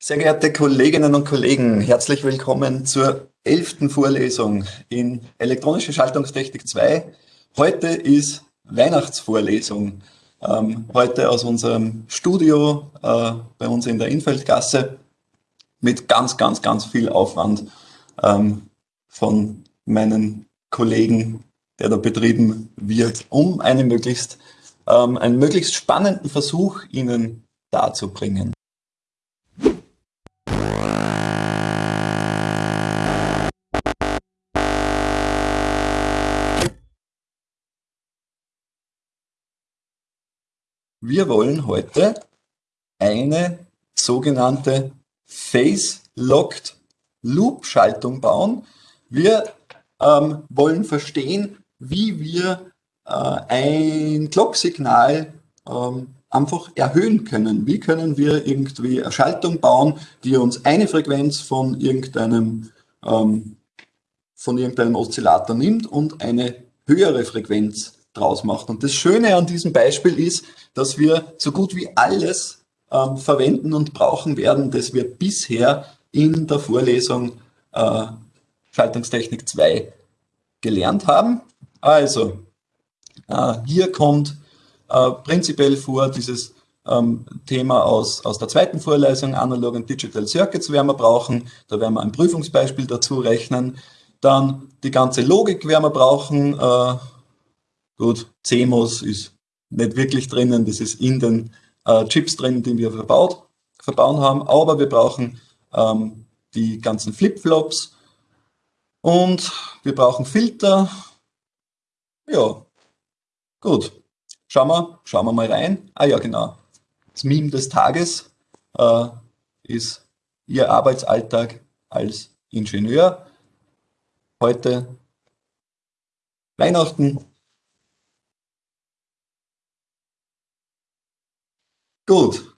Sehr geehrte Kolleginnen und Kollegen, herzlich willkommen zur elften Vorlesung in Elektronische Schaltungstechnik 2. Heute ist Weihnachtsvorlesung. Ähm, heute aus unserem Studio äh, bei uns in der Infeldgasse mit ganz, ganz, ganz viel Aufwand ähm, von meinen Kollegen, der da betrieben wird, um einen möglichst, ähm, einen möglichst spannenden Versuch Ihnen darzubringen. Wir wollen heute eine sogenannte Phase-Locked Loop-Schaltung bauen. Wir ähm, wollen verstehen, wie wir äh, ein Clock-Signal ähm, einfach erhöhen können. Wie können wir irgendwie eine Schaltung bauen, die uns eine Frequenz von irgendeinem, ähm, von irgendeinem Oszillator nimmt und eine höhere Frequenz draus macht. Und das Schöne an diesem Beispiel ist, dass wir so gut wie alles ähm, verwenden und brauchen werden, das wir bisher in der Vorlesung äh, Schaltungstechnik 2 gelernt haben. Also, äh, hier kommt äh, prinzipiell vor dieses ähm, Thema aus, aus der zweiten Vorlesung, Analog und Digital Circuits werden wir brauchen. Da werden wir ein Prüfungsbeispiel dazu rechnen. Dann die ganze Logik werden wir brauchen. Äh, gut, CMOS ist nicht wirklich drinnen, das ist in den äh, Chips drin, die wir verbaut, verbauen haben, aber wir brauchen ähm, die ganzen Flip-Flops und wir brauchen Filter. Ja, gut. Schauen wir, schauen wir mal rein. Ah ja, genau. Das Meme des Tages äh, ist Ihr Arbeitsalltag als Ingenieur. Heute Weihnachten Gut.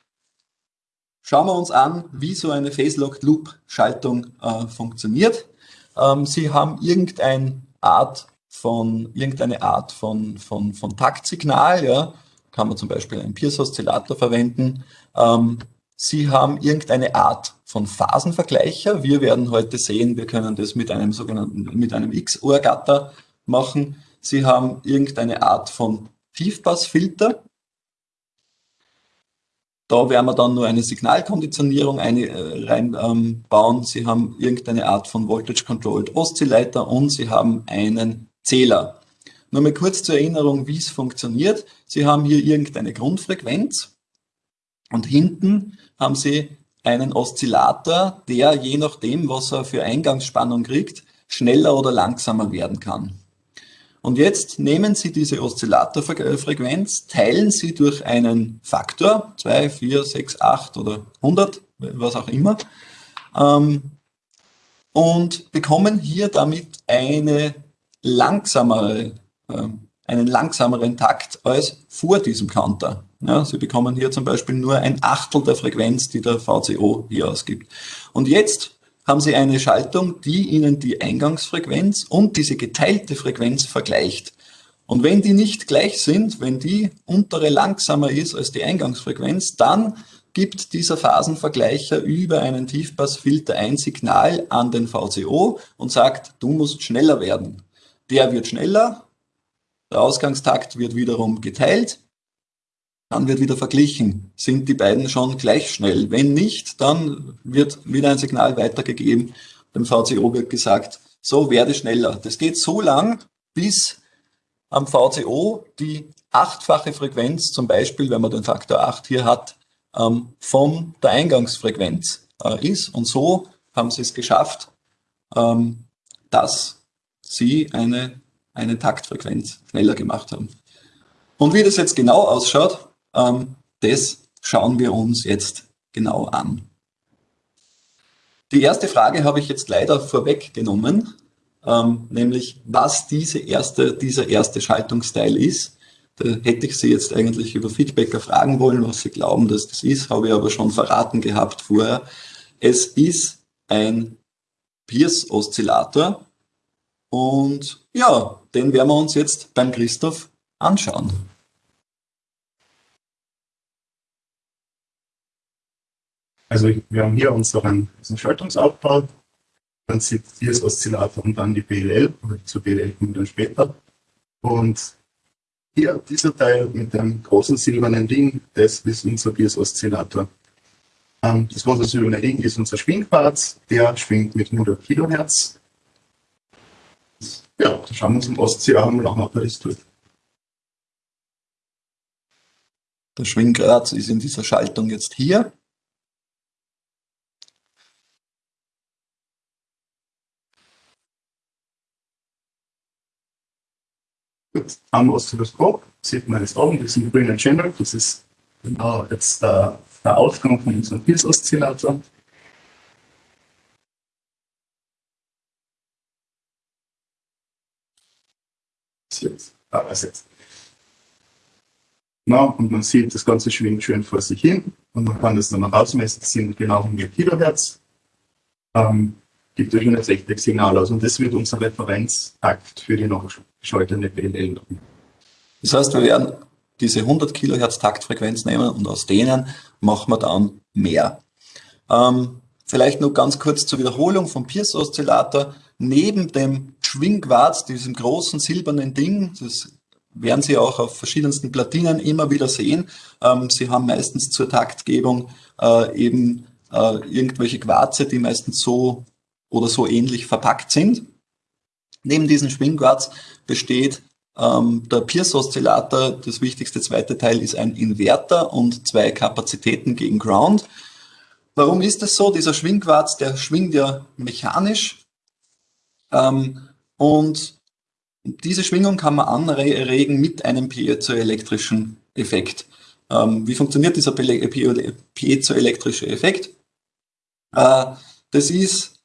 Schauen wir uns an, wie so eine Phase-Locked-Loop-Schaltung äh, funktioniert. Ähm, Sie haben irgendeine Art von, irgendeine Art von, von, von Taktsignal, ja. kann man zum Beispiel einen Pierce-Oszillator verwenden. Ähm, Sie haben irgendeine Art von Phasenvergleicher. Wir werden heute sehen, wir können das mit einem sogenannten, mit einem X-Ohr-Gatter machen. Sie haben irgendeine Art von Tiefpassfilter. Da werden wir dann nur eine Signalkonditionierung eine, äh, reinbauen. Ähm, Sie haben irgendeine Art von Voltage Controlled Oszillator und Sie haben einen Zähler. Nur mal kurz zur Erinnerung, wie es funktioniert. Sie haben hier irgendeine Grundfrequenz und hinten haben Sie einen Oszillator, der je nachdem, was er für Eingangsspannung kriegt, schneller oder langsamer werden kann. Und jetzt nehmen Sie diese Oszillatorfrequenz, teilen Sie durch einen Faktor, 2, 4, 6, 8 oder 100, was auch immer, ähm, und bekommen hier damit eine langsamere, äh, einen langsameren Takt als vor diesem Counter. Ja, Sie bekommen hier zum Beispiel nur ein Achtel der Frequenz, die der VCO hier ausgibt. Und jetzt haben Sie eine Schaltung, die Ihnen die Eingangsfrequenz und diese geteilte Frequenz vergleicht. Und wenn die nicht gleich sind, wenn die untere langsamer ist als die Eingangsfrequenz, dann gibt dieser Phasenvergleicher über einen Tiefpassfilter ein Signal an den VCO und sagt, du musst schneller werden. Der wird schneller, der Ausgangstakt wird wiederum geteilt dann wird wieder verglichen. Sind die beiden schon gleich schnell? Wenn nicht, dann wird wieder ein Signal weitergegeben. Dem VCO wird gesagt, so werde schneller. Das geht so lang, bis am VCO die achtfache Frequenz, zum Beispiel, wenn man den Faktor 8 hier hat, ähm, von der Eingangsfrequenz äh, ist. Und so haben sie es geschafft, ähm, dass sie eine, eine Taktfrequenz schneller gemacht haben. Und wie das jetzt genau ausschaut, das schauen wir uns jetzt genau an. Die erste Frage habe ich jetzt leider vorweggenommen, ähm, nämlich was diese erste, dieser erste Schaltungsteil ist. Da hätte ich Sie jetzt eigentlich über Feedbacker fragen wollen, was Sie glauben, dass das ist, habe ich aber schon verraten gehabt vorher. Es ist ein Pierce-Oszillator und ja, den werden wir uns jetzt beim Christoph anschauen. Also wir haben hier unseren, unseren Schaltungsaufbau, dann sieht hier das Oszillator und dann die BLL, zu BLL kommen wir dann später. Und hier, dieser Teil mit dem großen silbernen Ding, das ist unser Bias-Oszillator. Ähm, das große silberne Ding ist unser Schwingquarz, der schwingt mit 100 Kilohertz. Ja, da schauen wir uns im Ostsee an, auch ob er das tut. Der Schwingquarz ist in dieser Schaltung jetzt hier. Am Oszilloskop sieht man das oben, diesen grünen Channel, das ist genau jetzt der, der Ausgang von unserem Pulsoszillator. Jetzt, was jetzt? Na, und man sieht, das Ganze schwingt schön vor sich hin und man kann das dann noch ausmessen, das sind genau 100 Kilohertz. Ähm, gibt ja schon ein 60 Signal aus und das wird unser Referenztakt für die nachgeschaltete PLL. Das heißt, wir werden diese 100 Kilohertz Taktfrequenz nehmen und aus denen machen wir dann mehr. Ähm, vielleicht nur ganz kurz zur Wiederholung vom Pierce-Oszillator. Neben dem Schwingquarz, diesem großen silbernen Ding, das werden Sie auch auf verschiedensten Platinen immer wieder sehen. Ähm, Sie haben meistens zur Taktgebung äh, eben äh, irgendwelche Quarze, die meistens so oder so ähnlich verpackt sind. Neben diesem Schwingquarz besteht ähm, der Pierce-Oszillator. Das wichtigste zweite Teil ist ein Inverter und zwei Kapazitäten gegen Ground. Warum ist das so? Dieser Schwingquarz, der schwingt ja mechanisch ähm, und diese Schwingung kann man anregen mit einem piezoelektrischen Effekt. Ähm, wie funktioniert dieser piezoelektrische Effekt? Äh, das ist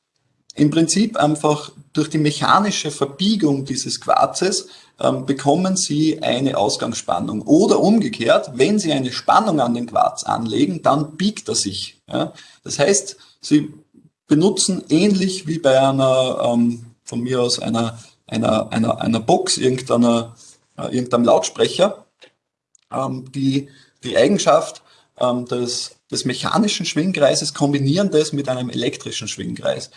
im Prinzip einfach durch die mechanische Verbiegung dieses Quarzes ähm, bekommen Sie eine Ausgangsspannung. Oder umgekehrt, wenn Sie eine Spannung an den Quarz anlegen, dann biegt er sich. Ja? Das heißt, Sie benutzen ähnlich wie bei einer, ähm, von mir aus einer, einer, einer, einer Box, irgendeiner, äh, irgendeinem Lautsprecher, ähm, die, die Eigenschaft ähm, des, des mechanischen Schwingkreises kombinieren das mit einem elektrischen Schwingkreis.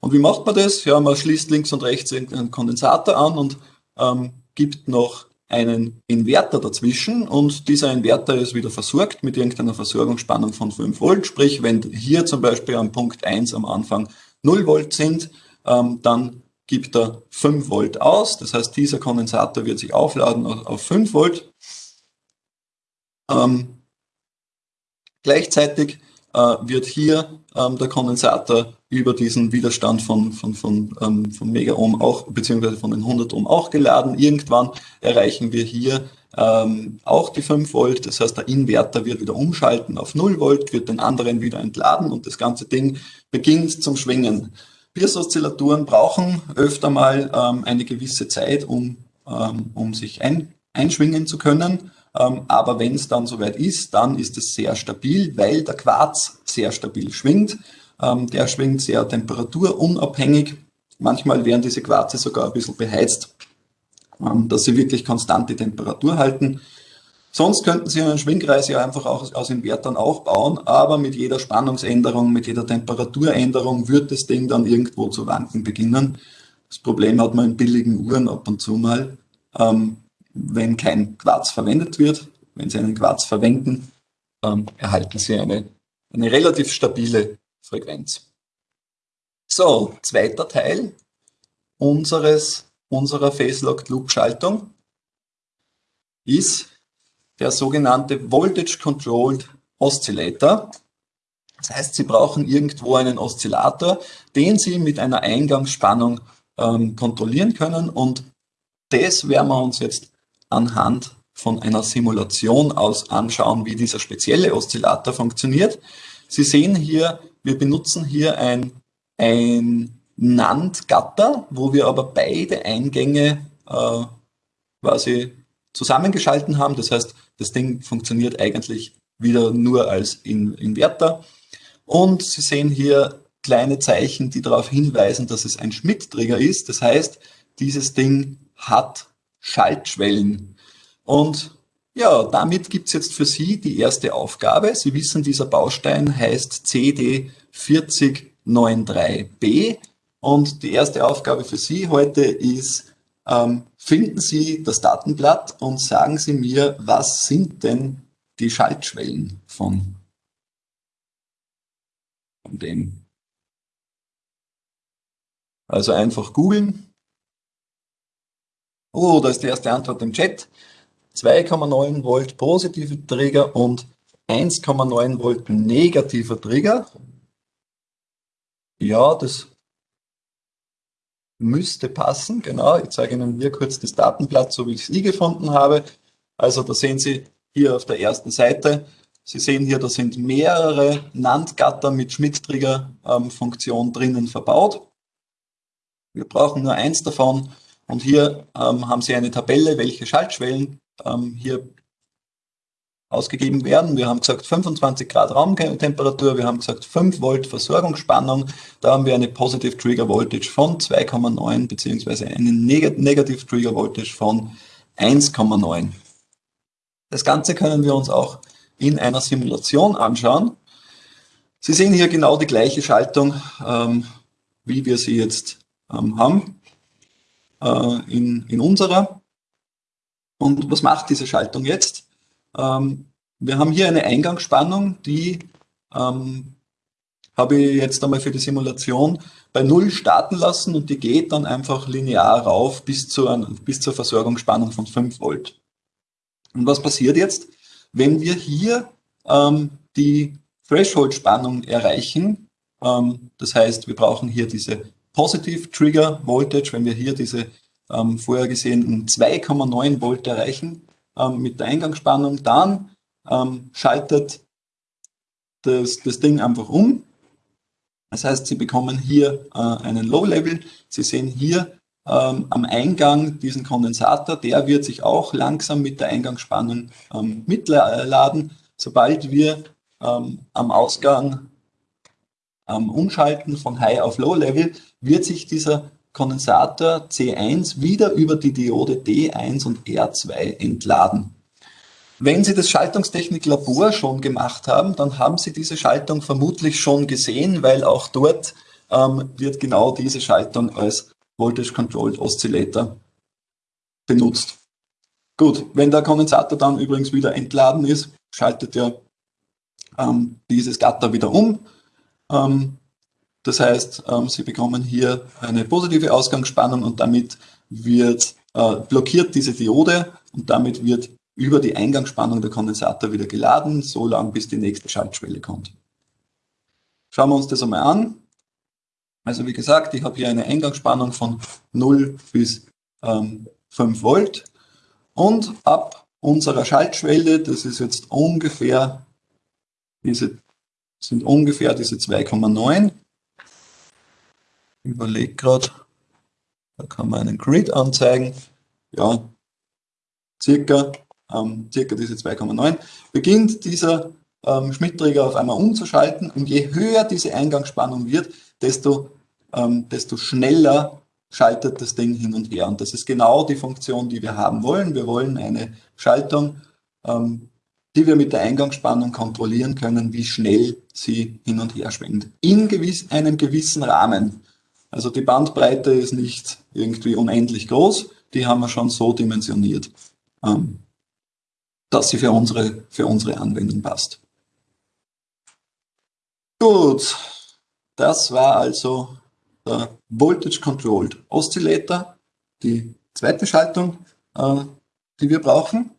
Und wie macht man das? Ja, man schließt links und rechts einen Kondensator an und ähm, gibt noch einen Inverter dazwischen und dieser Inverter ist wieder versorgt mit irgendeiner Versorgungsspannung von 5 Volt. Sprich, wenn hier zum Beispiel am Punkt 1 am Anfang 0 Volt sind, ähm, dann gibt er 5 Volt aus. Das heißt, dieser Kondensator wird sich aufladen auf 5 Volt. Ähm, gleichzeitig äh, wird hier ähm, der Kondensator über diesen Widerstand von, von, von, ähm, von Megaohm auch, beziehungsweise von den 100 Ohm auch geladen. Irgendwann erreichen wir hier ähm, auch die 5 Volt. Das heißt, der Inverter wird wieder umschalten auf 0 Volt, wird den anderen wieder entladen und das ganze Ding beginnt zum Schwingen. Pierce-Oszillatoren brauchen öfter mal ähm, eine gewisse Zeit, um, ähm, um sich ein, einschwingen zu können. Ähm, aber wenn es dann soweit ist, dann ist es sehr stabil, weil der Quarz sehr stabil schwingt. Ähm, der schwingt sehr temperaturunabhängig. Manchmal werden diese Quarze sogar ein bisschen beheizt, ähm, dass sie wirklich konstant die Temperatur halten. Sonst könnten Sie einen Schwingkreis ja einfach auch aus Invertern auch bauen, aber mit jeder Spannungsänderung, mit jeder Temperaturänderung wird das Ding dann irgendwo zu wanken beginnen. Das Problem hat man in billigen Uhren ab und zu mal, ähm, wenn kein Quarz verwendet wird. Wenn Sie einen Quarz verwenden, erhalten Sie eine, eine relativ stabile Frequenz. So, zweiter Teil unseres, unserer Phase-Locked Loop Schaltung ist der sogenannte Voltage Controlled Oscillator. Das heißt, Sie brauchen irgendwo einen Oszillator, den Sie mit einer Eingangsspannung ähm, kontrollieren können und das werden wir uns jetzt anhand von einer Simulation aus anschauen, wie dieser spezielle Oszillator funktioniert. Sie sehen hier wir benutzen hier ein, ein NAND-Gatter, wo wir aber beide Eingänge äh, quasi zusammengeschalten haben. Das heißt, das Ding funktioniert eigentlich wieder nur als In Inverter. Und Sie sehen hier kleine Zeichen, die darauf hinweisen, dass es ein Schmidt-Trigger ist. Das heißt, dieses Ding hat Schaltschwellen. Und Ja, damit gibt es jetzt für Sie die erste Aufgabe. Sie wissen, dieser Baustein heißt CD4093b und die erste Aufgabe für Sie heute ist, ähm, finden Sie das Datenblatt und sagen Sie mir, was sind denn die Schaltschwellen von, von dem. Also einfach googeln. Oh, da ist die erste Antwort im Chat. 2,9 Volt positive Trigger und 1,9 Volt negativer Trigger. Ja, das müsste passen, genau. Ich zeige Ihnen hier kurz das Datenblatt, so wie ich es nie gefunden habe. Also da sehen Sie hier auf der ersten Seite, Sie sehen hier, da sind mehrere NAND-Gatter mit Schmidt-Trigger-Funktion ähm, drinnen verbaut. Wir brauchen nur eins davon und hier ähm, haben Sie eine Tabelle, welche Schaltschwellen ähm, hier ausgegeben werden. Wir haben gesagt 25 Grad Raumtemperatur, wir haben gesagt 5 Volt Versorgungsspannung, da haben wir eine Positive Trigger Voltage von 2,9 beziehungsweise eine Negative Trigger Voltage von 1,9. Das Ganze können wir uns auch in einer Simulation anschauen. Sie sehen hier genau die gleiche Schaltung, ähm, wie wir sie jetzt ähm, haben äh, in, in unserer. Und was macht diese Schaltung jetzt? Ähm, wir haben hier eine Eingangsspannung, die ähm, habe ich jetzt einmal für die Simulation bei Null starten lassen und die geht dann einfach linear rauf bis zur, bis zur Versorgungsspannung von 5 Volt. Und was passiert jetzt? Wenn wir hier ähm, die Threshold-Spannung erreichen, ähm, das heißt, wir brauchen hier diese Positive Trigger Voltage, wenn wir hier diese ähm, vorher gesehenen 2,9 Volt erreichen ähm, mit der Eingangsspannung, dann ähm, schaltet das, das Ding einfach um. Das heißt, Sie bekommen hier äh, einen Low-Level. Sie sehen hier ähm, am Eingang diesen Kondensator, der wird sich auch langsam mit der Eingangsspannung ähm, mitladen. Sobald wir ähm, am Ausgang umschalten von High auf Low Level, wird sich dieser Kondensator C1 wieder über die Diode D1 und R2 entladen. Wenn Sie das Schaltungstechnik-Labor schon gemacht haben, dann haben Sie diese Schaltung vermutlich schon gesehen, weil auch dort ähm, wird genau diese Schaltung als Voltage Controlled Oscillator benutzt. Gut, wenn der Kondensator dann übrigens wieder entladen ist, schaltet er ähm, dieses Gatter wieder um. Ähm, das heißt, ähm, Sie bekommen hier eine positive Ausgangsspannung und damit wird äh, blockiert diese Diode und damit wird über die Eingangsspannung der Kondensator wieder geladen, so lange bis die nächste Schaltschwelle kommt. Schauen wir uns das einmal an. Also wie gesagt, ich habe hier eine Eingangsspannung von 0 bis ähm, 5 Volt und ab unserer Schaltschwelle, das ist jetzt ungefähr diese, sind ungefähr diese 2,9. Überlege gerade, da kann man einen Grid anzeigen. Ja, circa, ähm, circa diese 2,9. Beginnt dieser ähm, Schmidt-Träger auf einmal umzuschalten und je höher diese Eingangsspannung wird, desto ähm, desto schneller schaltet das Ding hin und her. Und das ist genau die Funktion, die wir haben wollen. Wir wollen eine Schaltung, ähm, die wir mit der Eingangsspannung kontrollieren können, wie schnell sie hin und her schwingt. In gewiss, einem gewissen Rahmen. Also die Bandbreite ist nicht irgendwie unendlich groß, die haben wir schon so dimensioniert, ähm, dass sie für unsere, für unsere Anwendung passt. Gut, das war also der Voltage Controlled Oscillator, die zweite Schaltung, äh, die wir brauchen.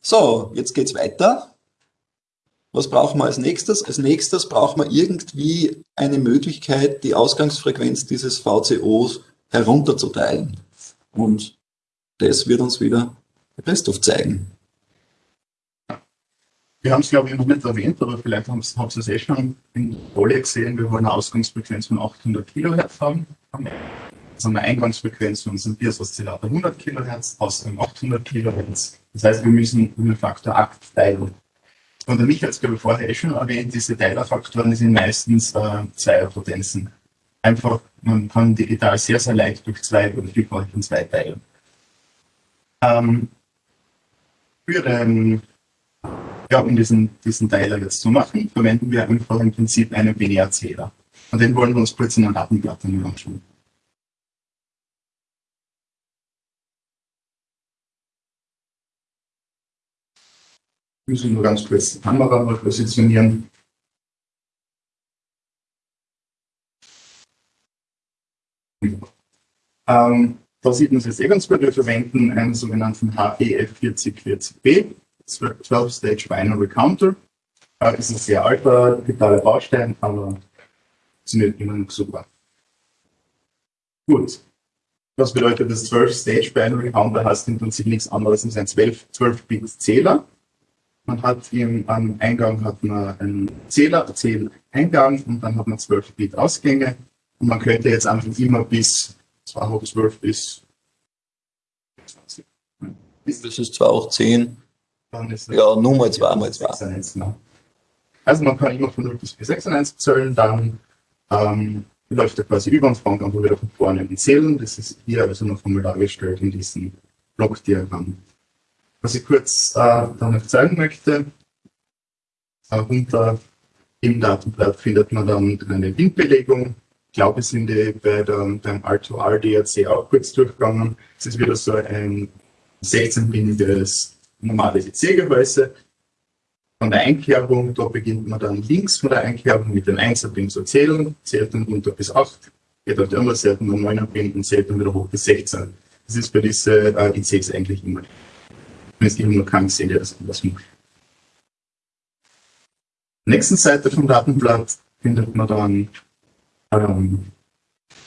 So, jetzt geht's weiter. Was brauchen wir als nächstes? Als nächstes brauchen wir irgendwie eine Möglichkeit, die Ausgangsfrequenz dieses VCOs herunterzuteilen. Und das wird uns wieder der Christoph zeigen. Wir haben es, glaube ich, noch nicht erwähnt, aber vielleicht haben Sie es eh schon in Folie gesehen. Wir wollen eine Ausgangsfrequenz von 800 Kilohertz haben. Also eine Eingangsfrequenz von unserem Bias-Oszillator 100 Kilohertz, Ausgang 800 Kilohertz. Das heißt, wir müssen den Faktor 8 teilen. Und der Michael hat es, glaube ich, vorher eh schon erwähnt, diese Teilerfaktoren sind meistens äh, Zweierpotenzen. Einfach, man kann digital sehr, sehr leicht durch zwei oder Vielfalt von zwei teilen. Ähm, für den, ja, um diesen, diesen Teiler jetzt zu machen, verwenden wir einfach im Prinzip einen Binärzähler. Und den wollen wir uns kurz in einer Datenblatt anschauen. Muss nur ganz kurz die Kamera mal positionieren. Ähm, da sieht man es jetzt eh. Wir verwenden einen sogenannten HEF4040B, 12-Stage Binary Counter. Das ist ein sehr alter digitaler Baustein, aber funktioniert immer noch super. Gut. Was bedeutet das 12-Stage Binary Counter? Heißt im Prinzip nichts anderes als ein 12-Bit-Zähler. Man hat im, am Eingang hat man einen Zähler, Zähleingang und dann hat man 12 Bit Ausgänge. Und man könnte jetzt einfach immer bis 2 hoch 12 bis 20. Das ist zwar auch 10. Dann ist ja, nur mal 2 mal 2. Also man kann immer von 0 bis 96 zählen, dann ähm, läuft er quasi über und fängt einfach wieder von vorne an zählen. Das ist hier also noch einmal dargestellt in diesem Blockdiagramm. Was ich kurz äh, dann zeigen möchte, äh, unter im Datenblatt findet man dann eine Windbelegung. Ich glaube, sind die bei der, beim R2R DRC auch kurz durchgegangen. Es ist wieder so ein 16-bindiges normales EC-Gehäuse. Von der Einkerbung, da beginnt man dann links von der Einkerbung mit den 1er Pin zu zählen, zählt dann runter bis 8, geht auf die andere Seite mit 9er Pin und zählt dann wieder hoch bis 16. Das ist bei diesen äh, ICs eigentlich immer. Nur krank sind, der das anders. Nächsten Seite vom Datenblatt findet man dann ähm,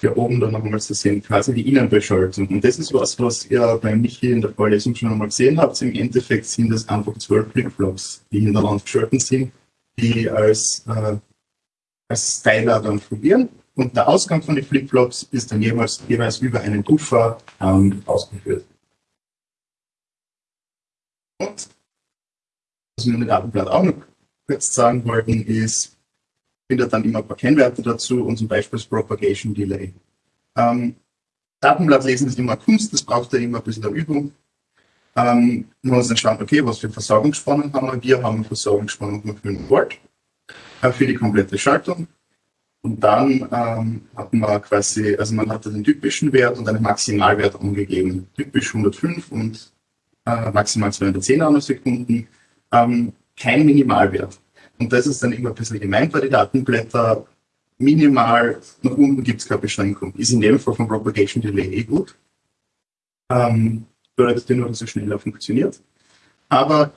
hier oben dann nochmal zu sehen, quasi die Innenbeschaltung. Und das ist was, was ihr bei Michi in der Vorlesung schon einmal gesehen habt. Im Endeffekt sind das einfach zwölf Flipflops, die hintereinander geschalten sind, die als, äh, als Styler dann fungieren. Und der Ausgang von den Flipflops ist dann jeweils, jeweils über einen Puffer ähm, ausgeführt. Und was wir im Datenblatt auch noch kurz sagen wollten, ist, findet dann immer ein paar Kennwerte dazu und zum Beispiel das Propagation Delay. Ähm, Datenblatt lesen ist immer Kunst, das braucht ja immer ein bisschen der Übung. Ähm, man muss dann schauen, okay, was für Versorgungsspannung haben wir? Wir haben eine Versorgungsspannung von 5 Volt äh, für die komplette Schaltung. Und dann ähm, hat man quasi, also man hat den typischen Wert und einen Maximalwert angegeben. Typisch 105 und äh, maximal 210 Nanosekunden. Ähm, kein Minimalwert. Und das ist dann immer ein bisschen gemeint bei den Datenblätter. Minimal, nach unten gibt es keine Beschränkung. Ist in dem Fall von Propagation Delay eh gut. Ähm, bedeutet nur, dass schneller funktioniert. Aber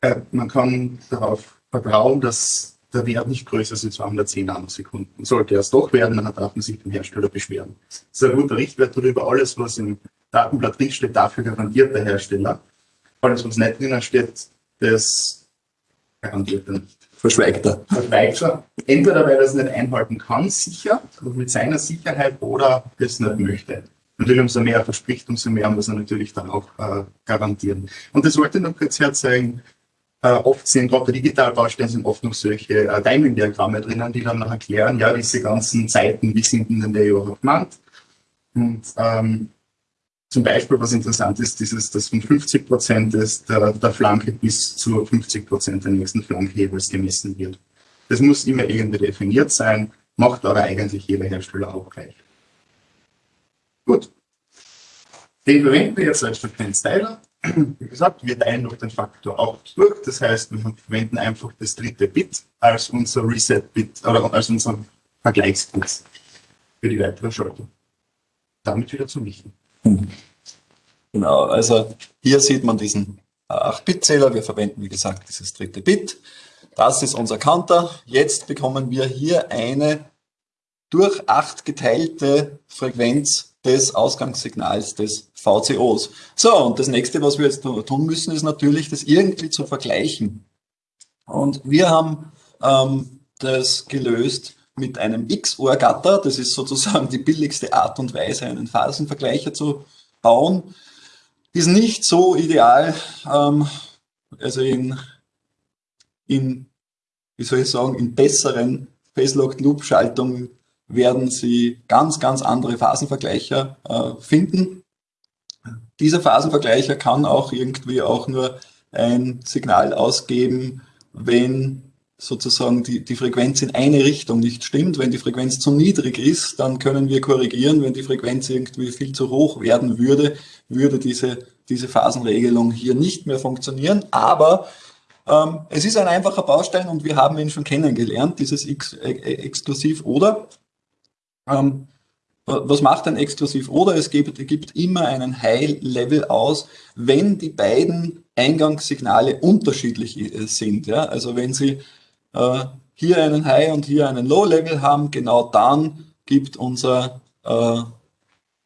äh, man kann darauf vertrauen, dass der Wert nicht größer ist als 210 Nanosekunden. Sollte er es doch werden, dann darf man sich beim Hersteller beschweren. Das ist ein guter Richtwert darüber. Alles, was im Datenblatt drinsteht, dafür garantiert der Hersteller. Alles, was nicht drinnen steht, das garantiert er nicht verschweigt er. Verschweigt er. Entweder weil er es nicht einhalten kann, sicher, mit seiner Sicherheit, oder es nicht möchte. Natürlich, umso mehr er verspricht, umso mehr muss er natürlich dann auch äh, garantieren. Und das wollte ich noch kurz herzeigen. Äh, oft sind gerade Digitalbaustellen sind oft noch solche äh, Timing-Diagramme drinnen, die dann noch erklären, ja, diese ganzen Zeiten, wie sind denn der überhaupt gemeint? Und ähm, zum Beispiel, was interessant ist, dieses, dass von 50 Prozent der, der Flanke bis zu 50 Prozent der nächsten Flanke jeweils gemessen wird. Das muss immer irgendwie definiert sein, macht aber eigentlich jeder Hersteller auch gleich. Gut. Den verwenden wir jetzt als Frequenzteiler. Wie gesagt, wir teilen noch den Faktor auch durch. Das heißt, wir verwenden einfach das dritte Bit als unser Reset-Bit oder als unser Vergleichsbit für die weitere Schaltung. Damit wieder zu Michi. Genau, also hier sieht man diesen 8-Bit-Zähler. Wir verwenden, wie gesagt, dieses dritte Bit. Das ist unser Counter. Jetzt bekommen wir hier eine durch 8 geteilte Frequenz des Ausgangssignals des VCOs. So, und das nächste, was wir jetzt tun müssen, ist natürlich, das irgendwie zu vergleichen. Und wir haben ähm, das gelöst mit einem XOR-Gatter. Das ist sozusagen die billigste Art und Weise, einen Phasenvergleicher zu bauen. Ist nicht so ideal. Ähm, also in, in, wie soll ich sagen, in besseren Phase-Locked-Loop-Schaltungen werden Sie ganz, ganz andere Phasenvergleicher äh, finden. Dieser Phasenvergleicher kann auch irgendwie auch nur ein Signal ausgeben, wenn sozusagen die, die Frequenz in eine Richtung nicht stimmt. Wenn die Frequenz zu niedrig ist, dann können wir korrigieren. Wenn die Frequenz irgendwie viel zu hoch werden würde, würde diese, diese Phasenregelung hier nicht mehr funktionieren. Aber ähm, es ist ein einfacher Baustein und wir haben ihn schon kennengelernt, dieses Ex äh, Exklusiv oder. Ähm, was macht ein Exklusiv oder? Es gibt, gibt immer einen High-Level aus, wenn die beiden Eingangssignale unterschiedlich äh, sind. Ja? Also wenn Sie äh, hier einen High und hier einen Low-Level haben, genau dann gibt unser, äh,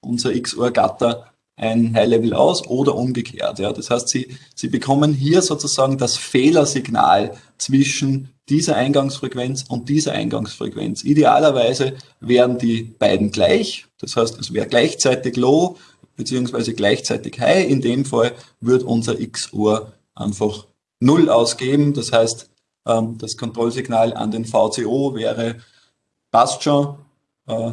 unser XOR-Gatter ein High-Level aus oder umgekehrt. Ja. Das heißt, Sie, Sie bekommen hier sozusagen das Fehlersignal zwischen dieser Eingangsfrequenz und dieser Eingangsfrequenz. Idealerweise wären die beiden gleich. Das heißt, es wäre gleichzeitig Low beziehungsweise gleichzeitig High. In dem Fall wird unser XOR einfach Null ausgeben. Das heißt, ähm, das Kontrollsignal an den VCO wäre, passt schon, äh,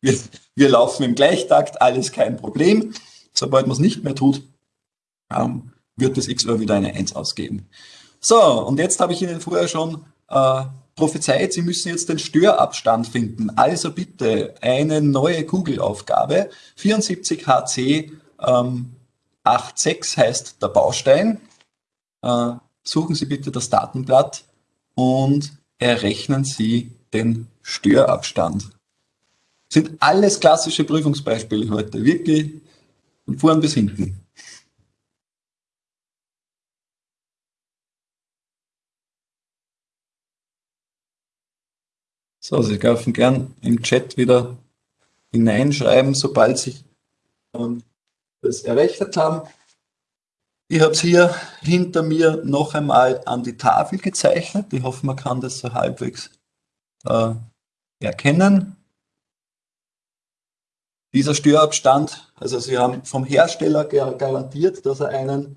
wir, wir laufen im Gleichtakt, alles kein Problem. Sobald man es nicht mehr tut, ähm, wird das XOR wieder eine 1 ausgeben. So, und jetzt habe ich Ihnen vorher schon äh, prophezeit, Sie müssen jetzt den Störabstand finden. Also bitte eine neue Google-Aufgabe. 74HC ähm, 86 heißt der Baustein. Äh, suchen Sie bitte das Datenblatt und errechnen Sie den Störabstand. Sind alles klassische Prüfungsbeispiele heute, wirklich von vorn bis hinten. So, Sie dürfen gern im Chat wieder hineinschreiben, sobald Sie das errechnet haben. Ich habe es hier hinter mir noch einmal an die Tafel gezeichnet. Ich hoffe, man kann das so halbwegs äh, erkennen. Dieser Störabstand, also Sie haben vom Hersteller garantiert, dass er einen,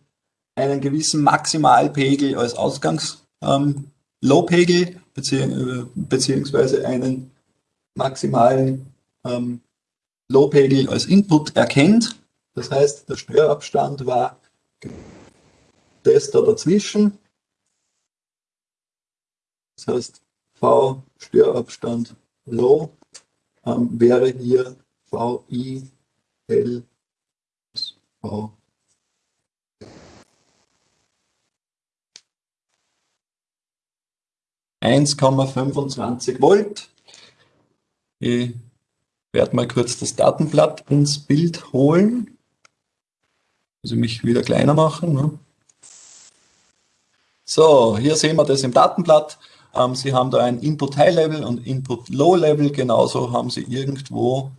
einen gewissen Maximalpegel als Ausgangs-Low-Pegel ähm, bezieh beziehungsweise einen maximalen ähm, Low-Pegel als Input erkennt. Das heißt, der Störabstand war das da dazwischen. Das heißt, V Störabstand Low ähm, wäre hier VI L V. Eins Volt. Ich werde mal kurz das Datenblatt ins Bild holen. Also mich wieder kleiner machen. Ne? So, hier sehen wir das im Datenblatt. Ähm, Sie haben da ein Input High Level und Input Low Level. Genauso haben Sie irgendwo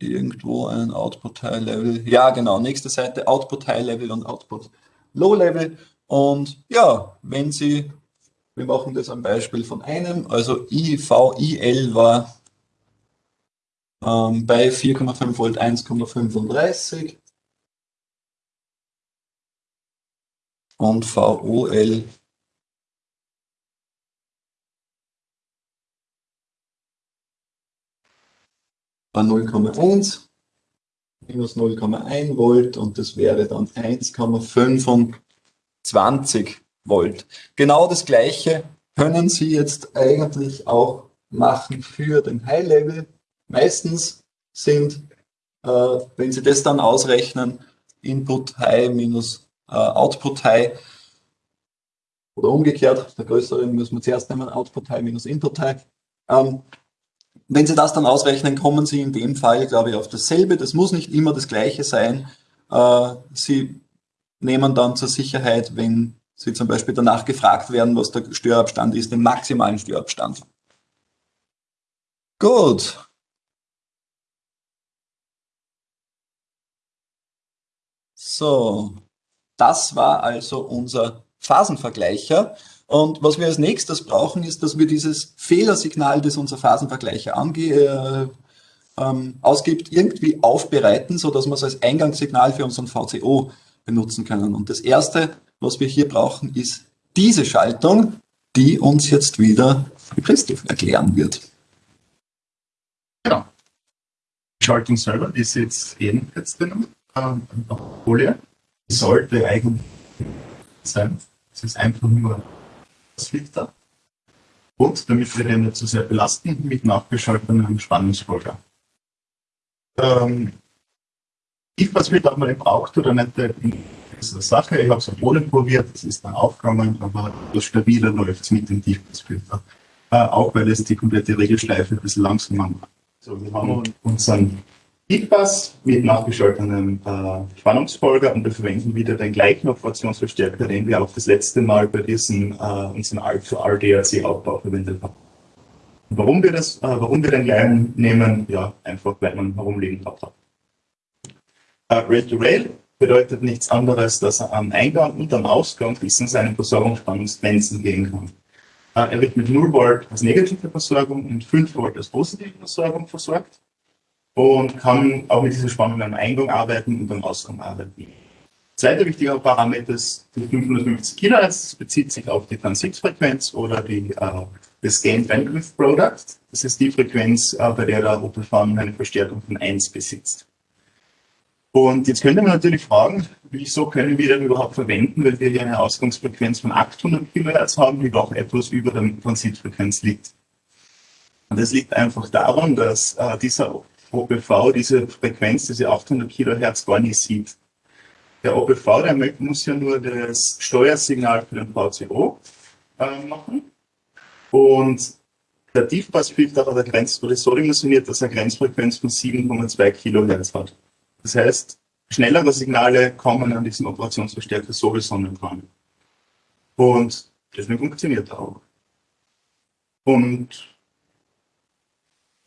irgendwo ein Output High Level. Ja, genau. Nächste Seite Output High Level und Output Low Level. Und ja, wenn Sie, wir machen das am Beispiel von einem, also IVIL war ähm, bei 4,5 Volt 1,35 und VOL war 0,1 minus 0,1 Volt und das wäre dann 1,25 Volt. Genau das gleiche können Sie jetzt eigentlich auch machen für den High Level. Meistens sind, äh, wenn Sie das dann ausrechnen, Input High minus äh, Output High oder umgekehrt, der größeren müssen wir zuerst nehmen, Output High minus Input High. Ähm, wenn Sie das dann ausrechnen, kommen Sie in dem Fall, glaube ich, auf dasselbe. Das muss nicht immer das gleiche sein. Äh, Sie nehmen dann zur Sicherheit, wenn Sie zum Beispiel danach gefragt werden, was der Störabstand ist, den maximalen Störabstand. Gut. So, das war also unser Phasenvergleicher. Und was wir als nächstes brauchen, ist, dass wir dieses Fehlersignal, das unser Phasenvergleicher ange äh, ähm, ausgibt, irgendwie aufbereiten, sodass wir es als Eingangssignal für unseren VCO benutzen können. Und das Erste, was wir hier brauchen, ist diese Schaltung, die uns jetzt wieder Christoph erklären wird. Genau. Schaltung selber ist jetzt ebenfalls drin. Folie. Sollte eigentlich sein. Es ist einfach nur das Filter. Und damit wir den nicht zu sehr belasten, mit nachgeschaltetem Spannungsfolger. Ähm, ich, was wird, ob man den braucht oder nicht, ist eine Sache. Ich habe es ohne probiert, es ist dann aufgegangen, aber das stabiler läuft es mit dem Tiefpassfilter. Äh, auch weil es die komplette Regelschleife ein bisschen langsamer macht. So, wir haben unseren Tiefpass mit nachgeschaltetem äh, Spannungsfolger und wir verwenden wieder den gleichen Operationsverstärker, den wir auch das letzte Mal bei diesem äh, unserem R2R-DRC-Aufbau verwendet haben. Warum wir das, äh, warum wir den gleichen nehmen? Ja, einfach weil man herumliegen hat. Äh, Rail-to-Rail bedeutet nichts anderes, dass er am Eingang und am Ausgang bis in seine Versorgungsspannungsgrenzen gehen kann. Äh, er wird mit 0 Volt als negative Versorgung und 5 Volt als positive Versorgung versorgt und kann auch mit dieser Spannung am Eingang arbeiten und am Ausgang arbeiten. Zweiter wichtiger Parameter ist die 550 kHz, das bezieht sich auf die Transitfrequenz oder die, äh, das Gain Bandwidth Product. Das ist die Frequenz, äh, bei der der Opel Farm eine Verstärkung von 1 besitzt. Und jetzt könnte man natürlich fragen, wieso können wir den überhaupt verwenden, weil wir hier eine Ausgangsfrequenz von 800 kHz haben, die doch etwas über der Transitfrequenz liegt. Und das liegt einfach daran, dass äh, dieser OPV diese Frequenz, diese 800 Kilohertz gar nicht sieht. Der OPV, der muss ja nur das Steuersignal für den VCO äh, machen. Und der Tiefpassfilter hat eine Grenz, wurde so dimensioniert, dass er eine Grenzfrequenz von 7,2 Kilohertz hat. Das heißt, schnellere Signale kommen an diesen Operationsverstärker sowieso nicht ran. Und deswegen funktioniert er auch. Und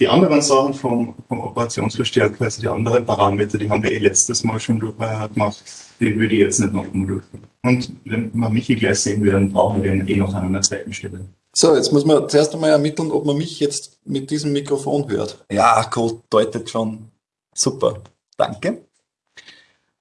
die anderen Sachen vom, vom Operationsverstärker, also die anderen Parameter, die haben wir eh letztes Mal schon gemacht, die würde ich jetzt nicht nochmal durchführen. Und wenn wir Michi gleich sehen werden, brauchen wir ihn eh noch an einer zweiten Stelle. So, jetzt muss man zuerst einmal ermitteln, ob man mich jetzt mit diesem Mikrofon hört. Ja, gut, deutet schon. Super, danke.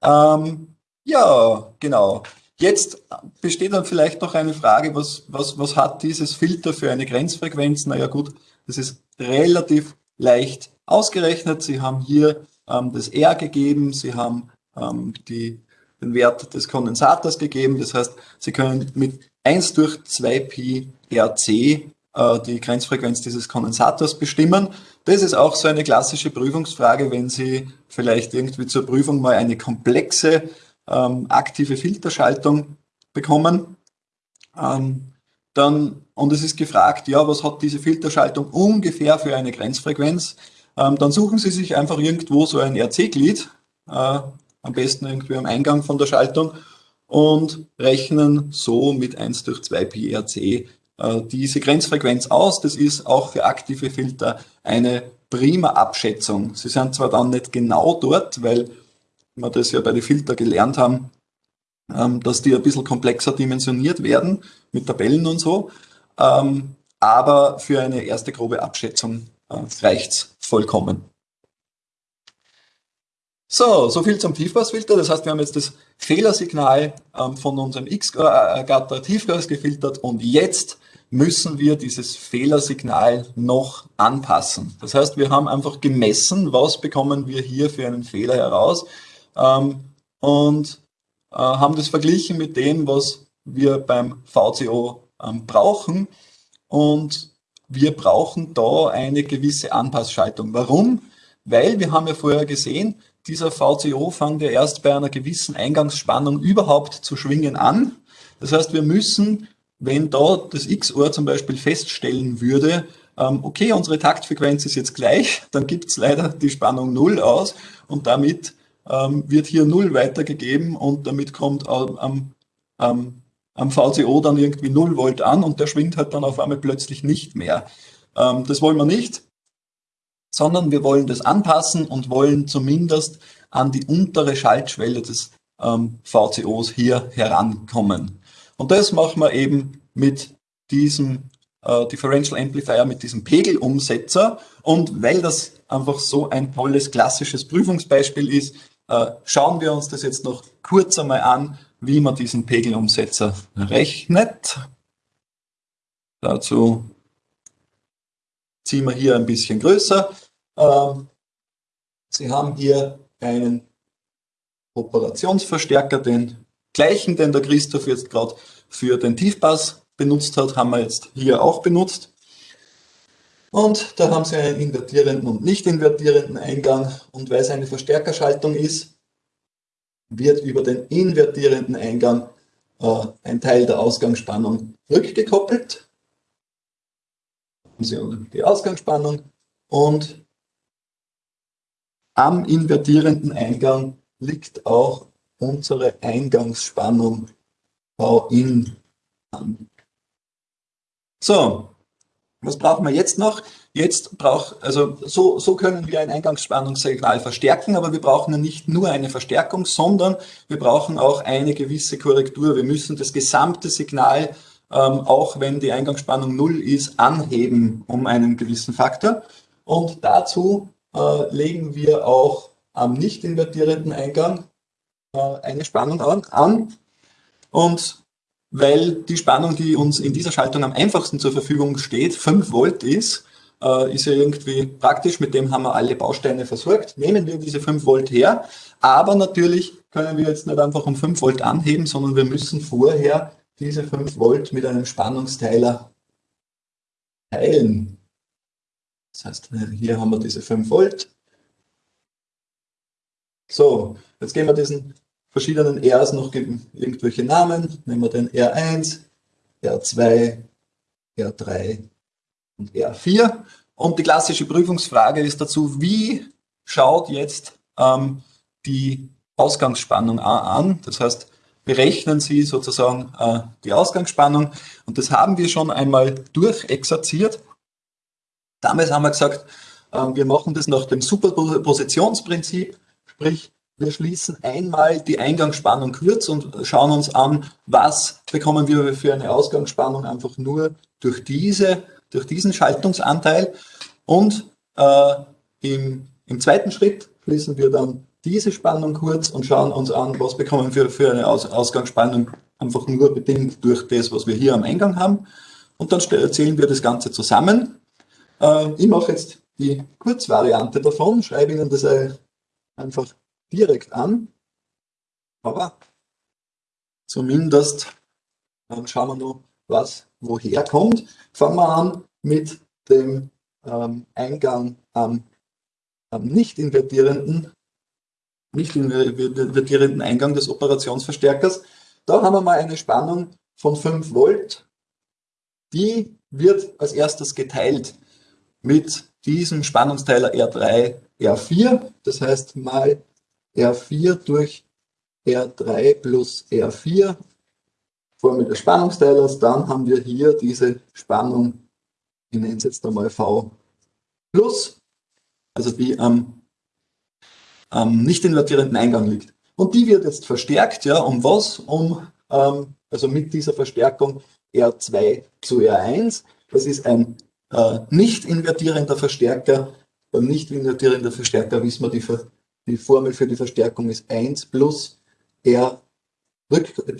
Ähm, ja, genau. Jetzt besteht dann vielleicht noch eine Frage, was, was, was hat dieses Filter für eine Grenzfrequenz? Naja gut, das ist relativ leicht ausgerechnet. Sie haben hier ähm, das R gegeben, Sie haben ähm, die, den Wert des Kondensators gegeben. Das heißt, Sie können mit 1 durch 2 Pi RC äh, die Grenzfrequenz dieses Kondensators bestimmen. Das ist auch so eine klassische Prüfungsfrage, wenn Sie vielleicht irgendwie zur Prüfung mal eine komplexe ähm, aktive Filterschaltung bekommen. Ähm, dann, und es ist gefragt, ja, was hat diese Filterschaltung ungefähr für eine Grenzfrequenz? Ähm, dann suchen Sie sich einfach irgendwo so ein RC-Glied, äh, am besten irgendwie am Eingang von der Schaltung und rechnen so mit 1 durch 2 Pi RC äh, diese Grenzfrequenz aus. Das ist auch für aktive Filter eine prima Abschätzung. Sie sind zwar dann nicht genau dort, weil wir das ja bei den Filter gelernt haben, dass die ein bisschen komplexer dimensioniert werden mit Tabellen und so. Ähm, aber für eine erste grobe Abschätzung äh, reicht's vollkommen. So, so viel zum Tiefpassfilter. Das heißt, wir haben jetzt das Fehlersignal ähm, von unserem X-Gatter Tiefgas gefiltert und jetzt müssen wir dieses Fehlersignal noch anpassen. Das heißt, wir haben einfach gemessen, was bekommen wir hier für einen Fehler heraus ähm, und äh, haben das verglichen mit dem, was wir beim VCO ähm, brauchen. Und wir brauchen da eine gewisse Anpassschaltung. Warum? Weil wir haben ja vorher gesehen, dieser VCO fängt ja erst bei einer gewissen Eingangsspannung überhaupt zu schwingen an. Das heißt, wir müssen, wenn da das XOR zum Beispiel feststellen würde, ähm, okay, unsere Taktfrequenz ist jetzt gleich, dann gibt es leider die Spannung 0 aus und damit ähm, wird hier 0 weitergegeben und damit kommt am, am, am VCO dann irgendwie 0 Volt an und der schwingt halt dann auf einmal plötzlich nicht mehr. Ähm, das wollen wir nicht, sondern wir wollen das anpassen und wollen zumindest an die untere Schaltschwelle des ähm, VCOs hier herankommen. Und das machen wir eben mit diesem äh, Differential Amplifier, mit diesem Pegelumsetzer. Und weil das einfach so ein tolles klassisches Prüfungsbeispiel ist, schauen wir uns das jetzt noch kurz einmal an, wie man diesen Pegelumsetzer rechnet. Dazu ziehen wir hier ein bisschen größer. Ähm, Sie haben hier einen Operationsverstärker, den gleichen, den der Christoph jetzt gerade für den Tiefpass benutzt hat, haben wir jetzt hier auch benutzt. Und da haben Sie einen invertierenden und nicht invertierenden Eingang. Und weil es eine Verstärkerschaltung ist, wird über den invertierenden Eingang äh, ein Teil der Ausgangsspannung rückgekoppelt. Haben Sie die Ausgangsspannung und am invertierenden Eingang liegt auch unsere Eingangsspannung V-in an. So, was brauchen wir jetzt noch? Jetzt braucht, also so, so können wir ein Eingangsspannungssignal verstärken, aber wir brauchen ja nicht nur eine Verstärkung, sondern wir brauchen auch eine gewisse Korrektur. Wir müssen das gesamte Signal, ähm, auch wenn die Eingangsspannung null ist, anheben um einen gewissen Faktor. Und dazu äh, legen wir auch am nicht invertierenden Eingang äh, eine Spannung an, an. Und weil die Spannung, die uns in dieser Schaltung am einfachsten zur Verfügung steht, 5 Volt ist, äh, ist ja irgendwie praktisch, mit dem haben wir alle Bausteine versorgt. Nehmen wir diese 5 Volt her, aber natürlich können wir jetzt nicht einfach um 5 Volt anheben, sondern wir müssen vorher diese 5 Volt mit einem Spannungsteiler teilen. Das heißt, hier haben wir diese 5 Volt. So, jetzt geben wir diesen verschiedenen Rs noch irgendwelche Namen. Nehmen wir den R1, R2, R3 und R4. Und die klassische Prüfungsfrage ist dazu, wie schaut jetzt ähm, die Ausgangsspannung an? Das heißt, berechnen Sie sozusagen äh, die Ausgangsspannung. Und das haben wir schon einmal durchexerziert. Damals haben wir gesagt, äh, wir machen das nach dem Superpositionsprinzip, sprich wir schließen einmal die Eingangsspannung kurz und schauen uns an, was bekommen wir für eine Ausgangsspannung einfach nur durch, diese, durch diesen Schaltungsanteil. Und äh, im, im zweiten Schritt schließen wir dann diese Spannung kurz und schauen uns an, was bekommen wir für eine Aus Ausgangsspannung einfach nur bedingt durch das, was wir hier am Eingang haben. Und dann zählen wir das Ganze zusammen. Äh, ich mache jetzt die Kurzvariante davon, schreibe Ihnen das einfach direkt an, aber zumindest schauen wir noch, was woher kommt. Fangen wir an mit dem ähm, Eingang am, am nicht invertierenden nicht invertierenden Eingang des Operationsverstärkers. Da haben wir mal eine Spannung von 5 Volt. Die wird als erstes geteilt mit diesem Spannungsteiler R3, R4. Das heißt mal R4 durch R3 plus R4, Formel des Spannungsteilers, dann haben wir hier diese Spannung, ich nenne es jetzt einmal V plus, also die am, am nicht invertierenden Eingang liegt. Und die wird jetzt verstärkt, ja, um was? Um, ähm, also mit dieser Verstärkung R2 zu R1. Das ist ein äh, nicht invertierender Verstärker. Beim nicht invertierenden Verstärker wissen wir, die Ver die Formel für die Verstärkung ist 1 plus R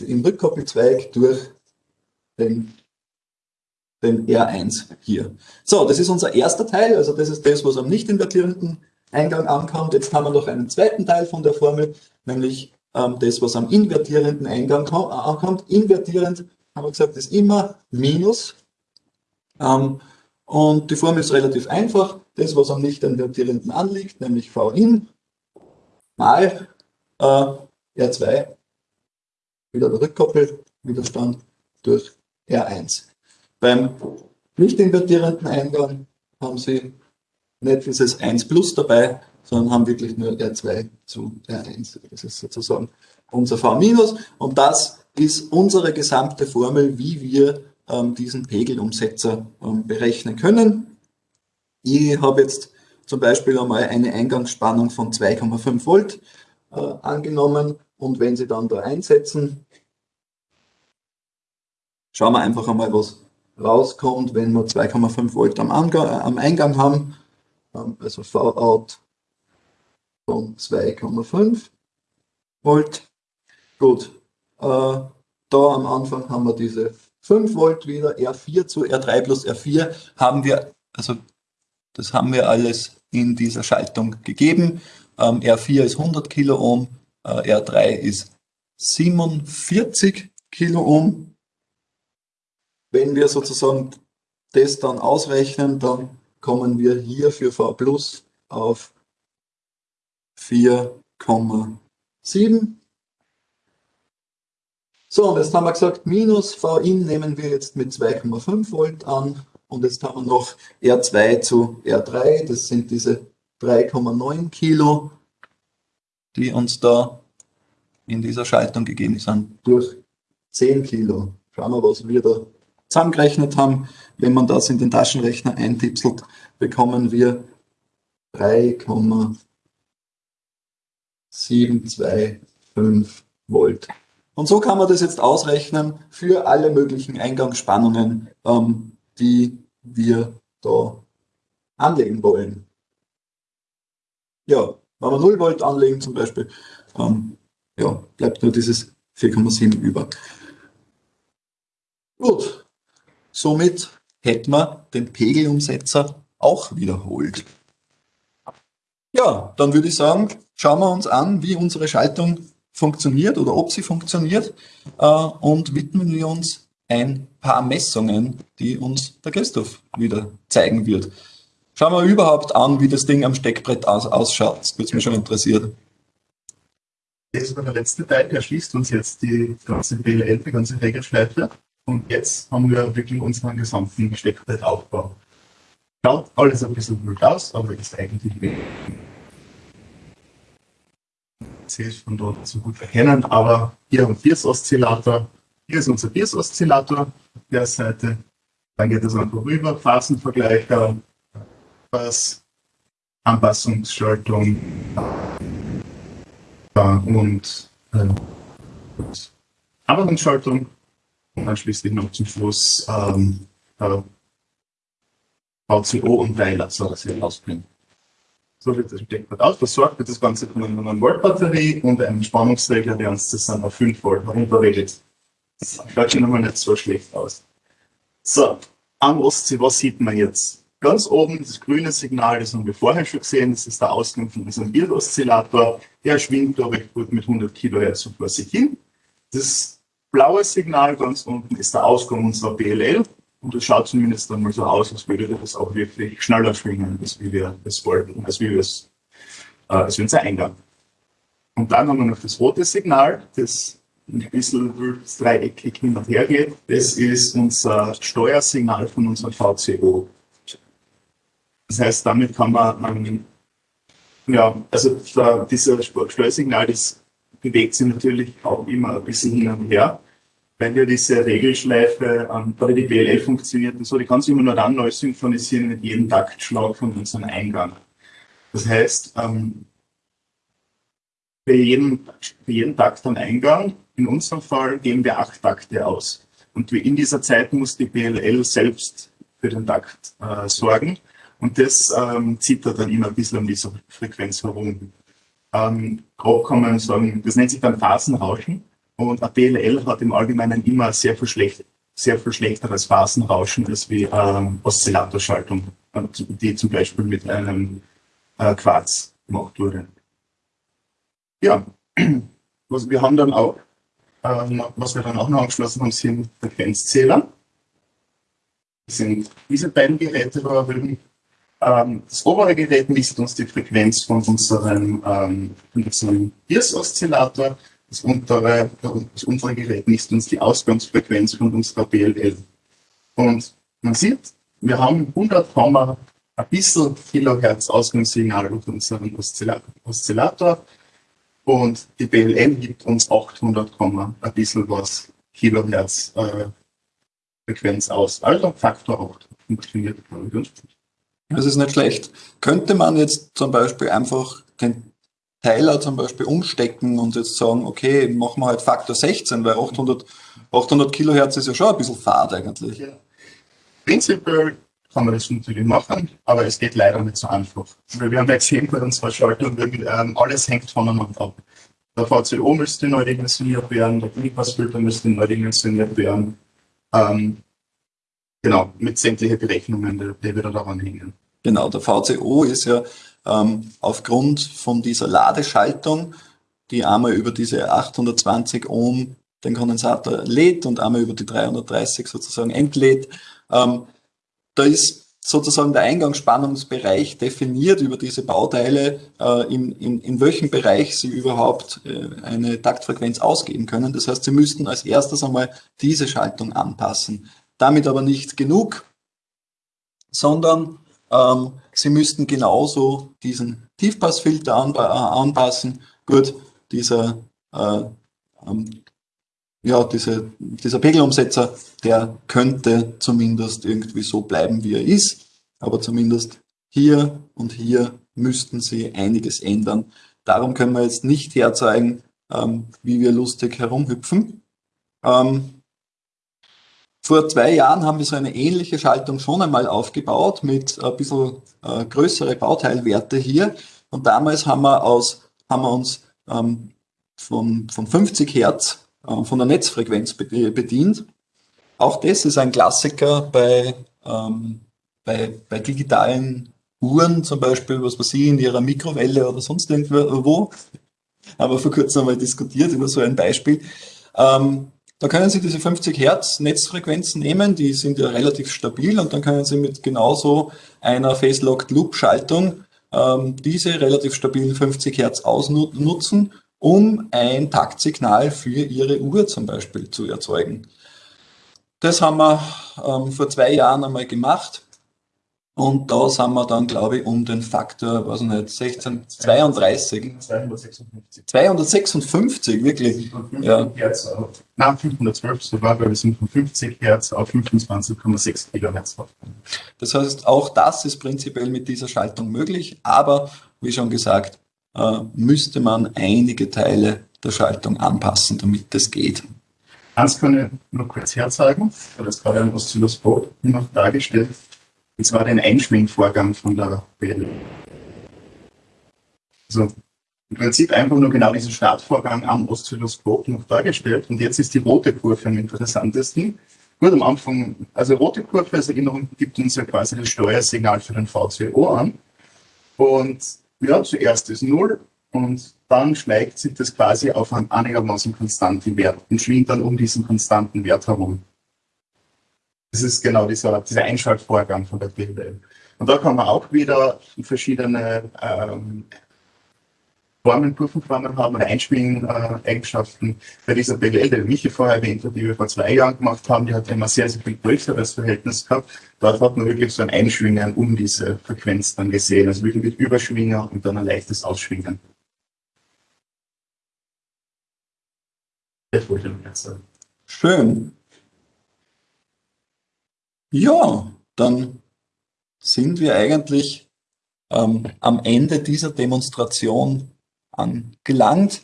im Rückkoppelzweig durch den, den R1 hier. So, das ist unser erster Teil, also das ist das, was am nicht invertierenden Eingang ankommt. Jetzt haben wir noch einen zweiten Teil von der Formel, nämlich ähm, das, was am invertierenden Eingang ankommt. Invertierend, haben wir gesagt, ist immer Minus. Ähm, und die Formel ist relativ einfach. Das, was am nicht invertierenden anliegt, nämlich V in, mal äh, R2 wieder der Rückkoppelwiderstand durch R1. Beim nicht invertierenden Eingang haben Sie nicht dieses 1 plus dabei, sondern haben wirklich nur R2 zu R1. Das ist sozusagen unser V minus und das ist unsere gesamte Formel, wie wir ähm, diesen Pegelumsetzer ähm, berechnen können. Ich habe jetzt zum Beispiel einmal eine Eingangsspannung von 2,5 Volt äh, angenommen. Und wenn Sie dann da einsetzen, schauen wir einfach einmal, was rauskommt, wenn wir 2,5 Volt am, Angang, äh, am Eingang haben, ähm, also V-Out von 2,5 Volt. Gut, äh, da am Anfang haben wir diese 5 Volt wieder, R4 zu R3 plus R4 haben wir, also das haben wir alles in dieser Schaltung gegeben. Ähm, R4 ist 100 Kiloohm, äh, R3 ist 47 Kiloohm. Wenn wir sozusagen das dann ausrechnen, dann kommen wir hier für V Plus auf 4,7. So, und jetzt haben wir gesagt, minus V-in nehmen wir jetzt mit 2,5 Volt an. Und jetzt haben wir noch R2 zu R3, das sind diese 3,9 Kilo, die uns da in dieser Schaltung gegeben sind, durch 10 Kilo. Schauen wir, was wir da zusammengerechnet haben. Wenn man das in den Taschenrechner eintipselt, bekommen wir 3,725 Volt. Und so kann man das jetzt ausrechnen für alle möglichen Eingangsspannungen, ähm, die wir da anlegen wollen. Ja, wenn wir 0 Volt anlegen zum Beispiel, ähm, ja, bleibt nur dieses 4,7 über. Gut, somit hätten wir den Pegelumsetzer auch wiederholt. Ja, dann würde ich sagen, schauen wir uns an, wie unsere Schaltung funktioniert oder ob sie funktioniert äh, und widmen wir uns ein paar Messungen, die uns der Christoph wieder zeigen wird. Schauen wir überhaupt an, wie das Ding am Steckbrett aus ausschaut. Das würde mich schon interessieren. Das ist der letzte Teil, der schließt uns jetzt die ganze BLL, die ganze Regelschleife. Und jetzt haben wir wirklich unseren gesamten Steckbrettaufbau. Schaut alles ein bisschen blöd aus, aber ist eigentlich wenig. Von dort so gut erkennen, aber hier haben wir Bias-Oszillator. Hier ist unser Bias-Oszillator auf der Seite. Dann geht es einfach rüber, Phasenvergleicher, was Anpassungsschaltung und äh, Anpassungsschaltung und dann schließlich noch zum Schluss ähm, äh, VCO und Weiler soll das hier rausbringen. So wird das Steckbrett aus. Versorgt wird das Ganze von einer 9 Volt Batterie und einem Spannungsregler, der uns das dann auf 5 Volt herunterregelt. Das schaut schon einmal nicht so schlecht aus. So, am Ostsee, was sieht man jetzt? Ganz oben das grüne Signal, das haben wir vorher schon gesehen, das ist der Ausgang von unserem Bild-Oszillator. Der schwingt da recht gut mit 100 Kilohertz vor sich hin. Das blaue Signal ganz unten ist der Ausgang unserer BLL. Und das schaut zumindest dann mal so aus, als würde das auch wirklich schneller schwingen, als wie wir es wollten, als wie wir es, äh, als unser Eingang. Und dann haben wir noch das rote Signal, das ein bisschen dreieckig hin und her geht. Das ist unser Steuersignal von unserem VCO. Das heißt, damit kann man, ähm, ja, also da, dieser Steuersignal, das bewegt sich natürlich auch immer ein bisschen hin und her wenn ja diese Regelschleife ähm, bei die BLL funktioniert und so, die kann sich immer nur dann neu synchronisieren mit jedem Taktschlag von unserem Eingang. Das heißt, ähm, für, jeden, für jeden Takt am Eingang, in unserem Fall, geben wir acht Takte aus. Und in dieser Zeit muss die BLL selbst für den Takt äh, sorgen. Und das ähm, zieht da dann immer ein bisschen um diese Frequenz herum. Ähm, grob kann man sagen, das nennt sich dann Phasenrauschen. Und eine DLL hat im Allgemeinen immer sehr viel, schlecht, sehr viel schlechteres Phasenrauschen als wie ähm, Oszillatorschaltung, die zum Beispiel mit einem äh, Quarz gemacht wurde. Ja, was wir haben dann auch, ähm, was wir dann auch noch angeschlossen haben, sind Frequenzzähler. Das sind diese beiden Geräte da drüben. Ähm, das obere Gerät misst uns die Frequenz von unserem, ähm, unserem IRS-Oszillator das untere, das untere Gerät misst uns die Ausgangsfrequenz von unserer BLL. Und man sieht, wir haben 100, ein bisschen Kilohertz Ausgangssignal durch unseren Oszillator und die BLL gibt uns 800, ein bisschen was Kilohertz äh, Frequenz aus. Also Faktor 8 funktioniert. Das ist nicht schlecht. Könnte man jetzt zum Beispiel einfach den Teiler zum Beispiel umstecken und jetzt sagen, okay, machen wir halt Faktor 16, weil 800, 800 Kilohertz ist ja schon ein bisschen fad eigentlich. Ja. Prinzipiell kann man das natürlich machen, aber es geht leider nicht so einfach. Wir haben ja gesehen bei unserer Schaltung, ähm, alles hängt voneinander ab. Der VCO müsste neu dimensioniert werden, der Bypassfilter müsste neu dimensioniert werden. Ähm, genau, mit sämtlichen Berechnungen, die, die wieder daran hängen. Genau, der VCO ist ja ähm, aufgrund von dieser Ladeschaltung die einmal über diese 820 Ohm den Kondensator lädt und einmal über die 330 sozusagen entlädt. Ähm, da ist sozusagen der Eingangsspannungsbereich definiert über diese Bauteile, äh, in, in, in welchem Bereich Sie überhaupt äh, eine Taktfrequenz ausgeben können. Das heißt, Sie müssten als erstes einmal diese Schaltung anpassen. Damit aber nicht genug, sondern ähm, Sie müssten genauso diesen Tiefpassfilter an, äh, anpassen. Gut, dieser äh, ähm, ja, diese, dieser Pegelumsetzer, der könnte zumindest irgendwie so bleiben, wie er ist. Aber zumindest hier und hier müssten Sie einiges ändern. Darum können wir jetzt nicht herzeigen, ähm, wie wir lustig herumhüpfen. Ähm, vor zwei Jahren haben wir so eine ähnliche Schaltung schon einmal aufgebaut mit ein bisschen äh, größere Bauteilwerte hier. Und damals haben wir, aus, haben wir uns ähm, von, von 50 Hertz äh, von der Netzfrequenz bedient. Auch das ist ein Klassiker bei, ähm, bei, bei digitalen Uhren, zum Beispiel, was weiß ich, in ihrer Mikrowelle oder sonst irgendwo. Haben wir vor kurzem einmal diskutiert über so ein Beispiel. Ähm, da können Sie diese 50 Hertz Netzfrequenzen nehmen, die sind ja relativ stabil und dann können Sie mit genauso einer Phase-Locked Loop Schaltung ähm, diese relativ stabilen 50 Hertz ausnutzen um ein Taktsignal für Ihre Uhr zum Beispiel zu erzeugen. Das haben wir ähm, vor zwei Jahren einmal gemacht. Und da sind wir dann, glaube ich, um den Faktor, was nicht, 16, 32. 256. 256, wirklich. Ja. Hertz auf, nein, 512 sogar, weil wir sind von 50 Hertz auf 25,6 Gigahertz. Das heißt, auch das ist prinzipiell mit dieser Schaltung möglich, aber wie schon gesagt, müsste man einige Teile der Schaltung anpassen, damit das geht. Eins kann ich noch kurz herzeigen, weil das gerade ein Oszilloskop noch dargestellt. Und zwar den Einschwingvorgang von der Welle. Also im Prinzip einfach nur genau diesen Startvorgang am Oszilloskop noch dargestellt. Und jetzt ist die rote Kurve am interessantesten. Gut, am Anfang, also rote Kurve als Erinnerung gibt uns ja quasi das Steuersignal für den VCO an. Und ja, zuerst ist 0 und dann schlägt sich das quasi auf einen einigermaßen konstanten Wert und schwingt dann um diesen konstanten Wert herum. Das ist genau dieser, dieser Einschaltvorgang von der PLL. Und da kann man auch wieder verschiedene ähm, Formen, Kurvenformen haben oder Einschwingen-Eigenschaften. Bei dieser BWL, die Michi vorher erwähnt hat, die wir vor zwei Jahren gemacht haben, die hat immer sehr, sehr viel größeres Verhältnis gehabt. Dort hat man wirklich so ein Einschwingen um diese Frequenz dann gesehen. Also wirklich mit Überschwinger und dann ein leichtes Ausschwingen. Das wollte ich noch sagen. Schön. Ja, dann sind wir eigentlich ähm, am Ende dieser Demonstration angelangt.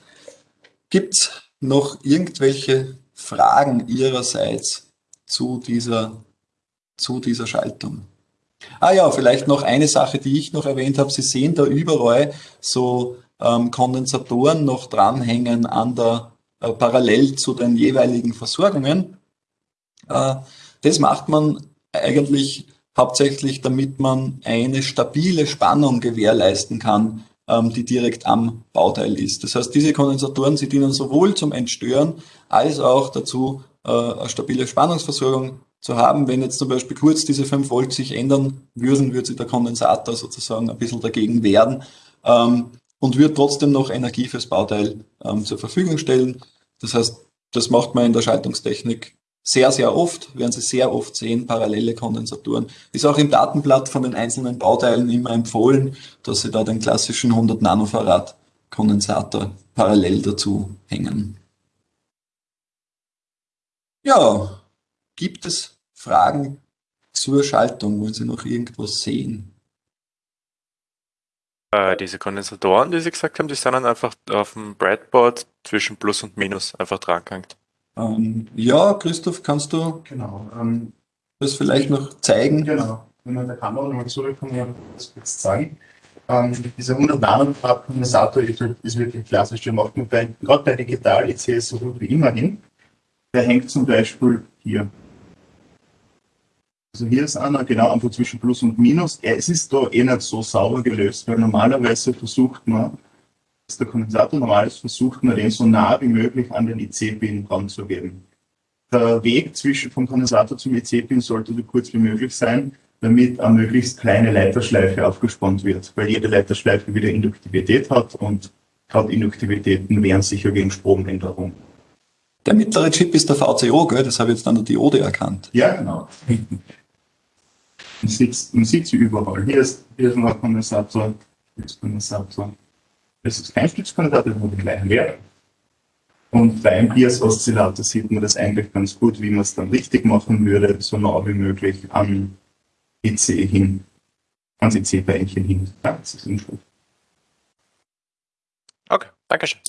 Gibt es noch irgendwelche Fragen Ihrerseits zu dieser, zu dieser Schaltung? Ah ja, vielleicht noch eine Sache, die ich noch erwähnt habe. Sie sehen da überall so ähm, Kondensatoren noch dranhängen an der, äh, parallel zu den jeweiligen Versorgungen. Äh, das macht man eigentlich hauptsächlich, damit man eine stabile Spannung gewährleisten kann ähm, die direkt am Bauteil ist. Das heißt, diese Kondensatoren, sie dienen sowohl zum Entstören als auch dazu, äh, eine stabile Spannungsversorgung zu haben. Wenn jetzt zum Beispiel kurz diese 5 Volt sich ändern würden, würde sich der Kondensator sozusagen ein bisschen dagegen wehren ähm, und würde trotzdem noch Energie fürs Bauteil ähm, zur Verfügung stellen. Das heißt, das macht man in der Schaltungstechnik sehr, sehr oft, werden Sie sehr oft sehen, parallele Kondensatoren. Ist auch im Datenblatt von den einzelnen Bauteilen immer empfohlen, dass Sie da den klassischen 100 Nanofarad Kondensator parallel dazu hängen. Ja, gibt es Fragen zur Schaltung? Wollen Sie noch irgendwas sehen? Äh, diese Kondensatoren, die Sie gesagt haben, die sind dann einfach auf dem Breadboard zwischen Plus und Minus einfach dran gehängt. Ähm, ja, Christoph, kannst du genau, ähm, das vielleicht noch zeigen? Genau, wenn wir der Kamera nochmal zurückkommen, das kurz zeigen. Ähm, dieser 100 Nanometer Kondensator ist, ist, wirklich klassisch. Der macht man bei, gerade bei Digital EC so gut wie immer hin. Der hängt zum Beispiel hier. Also hier ist einer, genau einfach zwischen Plus und Minus. Es ist da eh nicht so sauber gelöst, weil normalerweise versucht man dass der Kondensator normalerweise versucht, nur den so nah wie möglich an den IC-Pin ranzugeben. Der Weg zwischen vom Kondensator zum IC-Pin sollte so kurz wie möglich sein, damit eine möglichst kleine Leiterschleife aufgespannt wird, weil jede Leiterschleife wieder Induktivität hat und gerade Induktivitäten wehren sicher gegen Stromänderung. Der mittlere Chip ist der VCO, gell? das habe ich jetzt an der Diode erkannt. Ja, genau. Man sieht, man sieht sie überall. Hier ist, hier ist ein Kondensator, hier ist Kondensator. Das ist kein Stützkondensator, das hat den gleichen Wert. Und beim Bias-Oszillator sieht man das eigentlich ganz gut, wie man es dann richtig machen würde, so nah wie möglich am EC hin, ans EC-Beinchen hin. Ja, das ist unschuldig. Okay, danke schön.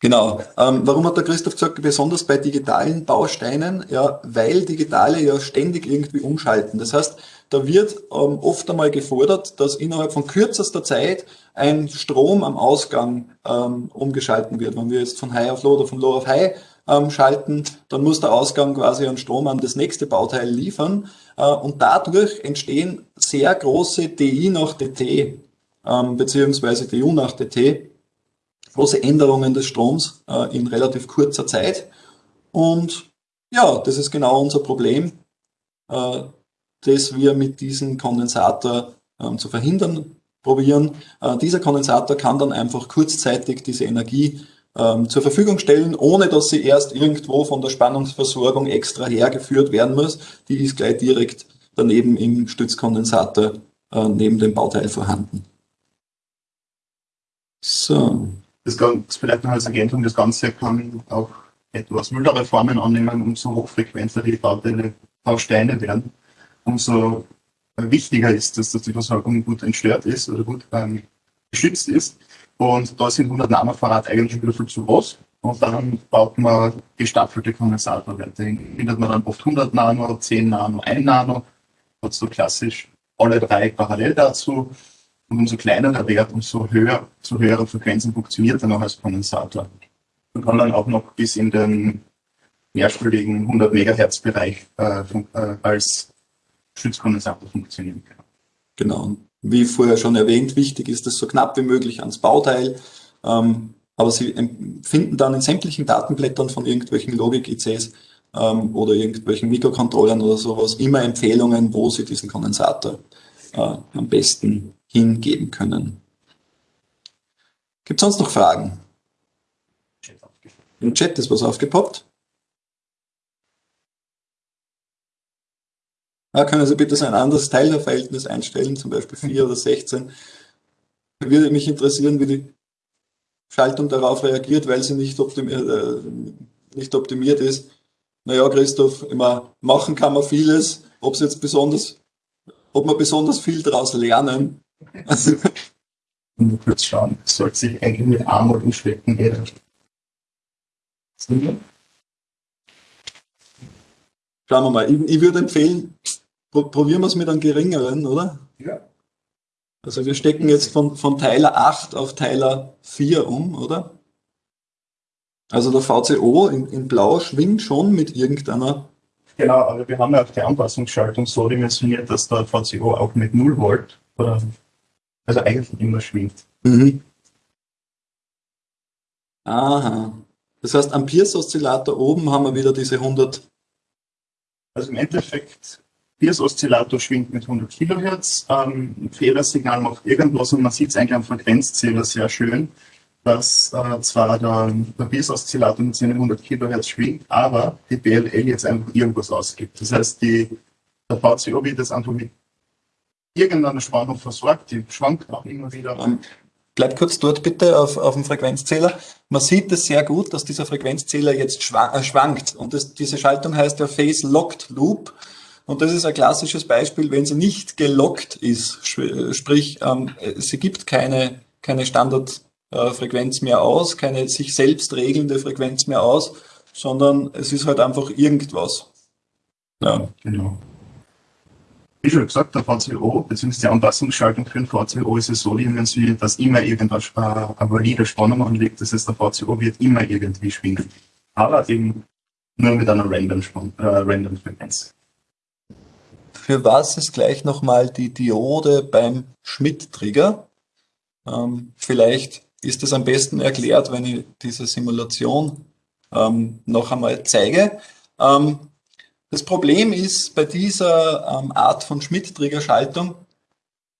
Genau. Ähm, warum hat der Christoph gesagt, besonders bei digitalen Bausteinen? Ja, weil digitale ja ständig irgendwie umschalten. Das heißt, da wird ähm, oft einmal gefordert, dass innerhalb von kürzester Zeit ein Strom am Ausgang ähm, umgeschalten wird. Wenn wir jetzt von High auf Low oder von Low auf High ähm, schalten, dann muss der Ausgang quasi einen Strom an das nächste Bauteil liefern. Äh, und dadurch entstehen sehr große DI nach DT, ähm, beziehungsweise DU nach DT große Änderungen des Stroms äh, in relativ kurzer Zeit. Und ja, das ist genau unser Problem, äh, das wir mit diesem Kondensator äh, zu verhindern probieren. Äh, dieser Kondensator kann dann einfach kurzzeitig diese Energie ähm, zur Verfügung stellen, ohne dass sie erst irgendwo von der Spannungsversorgung extra hergeführt werden muss. Die ist gleich direkt daneben im Stützkondensator äh, neben dem Bauteil vorhanden. So. Das, das vielleicht noch als Ergänzung, das Ganze kann auch etwas mildere Formen annehmen, umso hochfrequenter die Bauteile, Bausteine werden, umso wichtiger ist dass die Versorgung gut entstört ist oder gut ähm, geschützt ist. Und da sind 100 Nanofarad eigentlich wieder viel zu groß. Und dann baut man gestaffelte Kondensatorwerte. Findet man dann oft 100 Nano, 10 Nano, 1 Nano. Und so klassisch alle drei parallel dazu. Und umso kleiner der Wert, umso höher, zu höheren Frequenzen funktioniert er noch als Kondensator. Man kann dann auch noch bis in den mehrstelligen 100 Megahertz Bereich äh, äh, als Stützkondensator funktionieren. Genau. Wie vorher schon erwähnt, wichtig ist es so knapp wie möglich ans Bauteil. Ähm, aber Sie finden dann in sämtlichen Datenblättern von irgendwelchen Logik-ICs ähm, oder irgendwelchen Mikrocontrollern oder sowas immer Empfehlungen, wo Sie diesen Kondensator äh, am besten hingeben können. Gibt es sonst noch Fragen? Im Chat ist was aufgepoppt. Ja, können Sie bitte so ein anderes Teilerverhältnis einstellen, zum Beispiel 4 oder 16. Würde mich interessieren, wie die Schaltung darauf reagiert, weil sie nicht, optimiert, äh, nicht optimiert ist. Naja, Christoph, immer machen kann man vieles, ob es jetzt besonders, ob man besonders viel daraus lernen, nur kurz schauen, es sollte sich eigentlich mit Armut umschleppen jeder. Schauen wir mal. Ich, ich würde empfehlen, probieren wir es mit einem geringeren, oder? Ja. Also wir stecken jetzt von, von Teiler 8 auf Teiler 4 um, oder? Also der VCO in, in Blau schwingt schon mit irgendeiner. Genau, aber wir haben ja auch die Anpassungsschaltung so dimensioniert, dass der VCO auch mit 0 Volt oder also eigentlich immer schwingt. Mhm. Aha. Das heißt, am Pierce-Oszillator oben haben wir wieder diese 100. Also im Endeffekt, Pierce-Oszillator schwingt mit 100 Kilohertz. Ähm, Fehlersignal macht irgendwas und man sieht es eigentlich am Frequenzzähler sehr schön, dass äh, zwar der, der Pierce-Oszillator mit seinen 100 Kilohertz schwingt, aber die BLL jetzt einfach irgendwas ausgibt. Das heißt, die, der VCO wird das einfach mit irgendeine Spannung versorgt, die schwankt auch immer wieder. Um, bleib kurz dort bitte auf, auf dem Frequenzzähler. Man sieht es sehr gut, dass dieser Frequenzzähler jetzt äh, schwankt. Und das, diese Schaltung heißt der Phase Locked Loop. Und das ist ein klassisches Beispiel, wenn sie nicht gelockt ist, sprich, ähm, sie gibt keine, keine Standardfrequenz mehr aus, keine sich selbst regelnde Frequenz mehr aus, sondern es ist halt einfach irgendwas. Ja. Genau wie schon gesagt, der VCO bzw. die Anpassungsschaltung für den VCO ist es so dimensioniert, dass immer irgendwas eine valide Spannung anliegt. Das heißt, der VCO wird immer irgendwie schwingen. Aber eben nur mit einer random, äh, random Frequenz. Für was ist gleich nochmal die Diode beim Schmidt-Trigger? Ähm, vielleicht ist es am besten erklärt, wenn ich diese Simulation ähm, noch einmal zeige. Ähm, das Problem ist bei dieser ähm, Art von Schmidt-Trigger-Schaltung,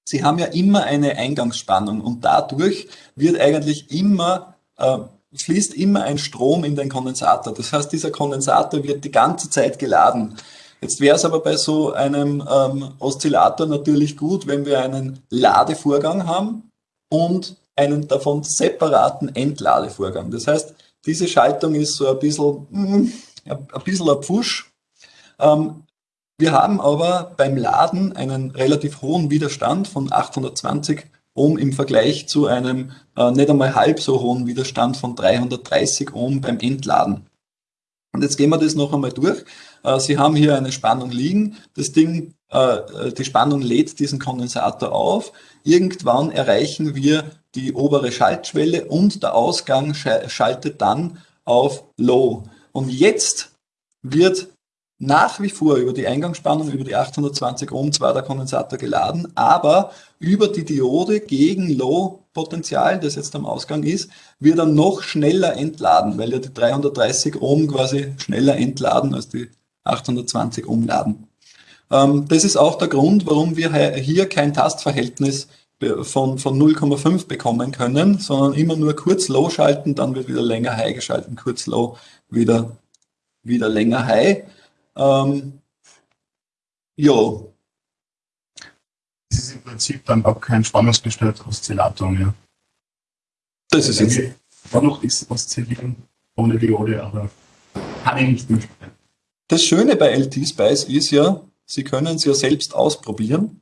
Sie haben ja immer eine Eingangsspannung und dadurch wird eigentlich immer, äh, fließt immer ein Strom in den Kondensator. Das heißt, dieser Kondensator wird die ganze Zeit geladen. Jetzt wäre es aber bei so einem ähm, Oszillator natürlich gut, wenn wir einen Ladevorgang haben und einen davon separaten Entladevorgang. Das heißt, diese Schaltung ist so ein bisschen, mm, ein bisschen ein Pfusch. Ähm, wir haben aber beim Laden einen relativ hohen Widerstand von 820 Ohm im Vergleich zu einem äh, nicht einmal halb so hohen Widerstand von 330 Ohm beim Entladen. Und jetzt gehen wir das noch einmal durch. Äh, Sie haben hier eine Spannung liegen. Das Ding, äh, die Spannung lädt diesen Kondensator auf. Irgendwann erreichen wir die obere Schaltschwelle und der Ausgang schaltet dann auf Low. Und jetzt wird nach wie vor über die Eingangsspannung, über die 820 Ohm zwar der Kondensator geladen, aber über die Diode gegen Low-Potential, das jetzt am Ausgang ist, wird er noch schneller entladen, weil ja die 330 Ohm quasi schneller entladen als die 820 Ohm laden. Ähm, das ist auch der Grund, warum wir hier kein Tastverhältnis von, von 0,5 bekommen können, sondern immer nur kurz Low schalten, dann wird wieder länger High geschalten, kurz Low, wieder, wieder länger High. Ähm, ja. Das ist im Prinzip dann auch kein spannungsgesteuerter Oszillator mehr. Das ist jetzt. War noch ist Oszillieren ohne Diode, aber kann ich nicht mehr spielen. Das Schöne bei LT-Spice ist ja, Sie können es ja selbst ausprobieren.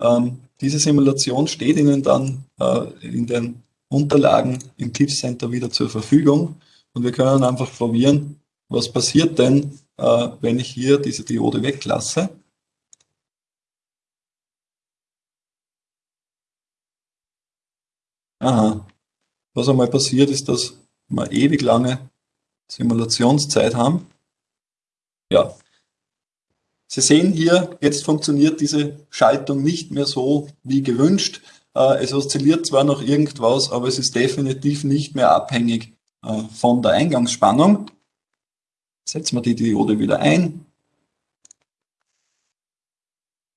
Ähm, diese Simulation steht Ihnen dann äh, in den Unterlagen im Cliff Center wieder zur Verfügung und wir können einfach probieren, was passiert denn, wenn ich hier diese Diode weglasse. Aha. Was einmal passiert ist, dass wir ewig lange Simulationszeit haben. Ja. Sie sehen hier, jetzt funktioniert diese Schaltung nicht mehr so wie gewünscht. Äh, es oszilliert zwar noch irgendwas, aber es ist definitiv nicht mehr abhängig äh, von der Eingangsspannung. Setzen wir die Diode wieder ein.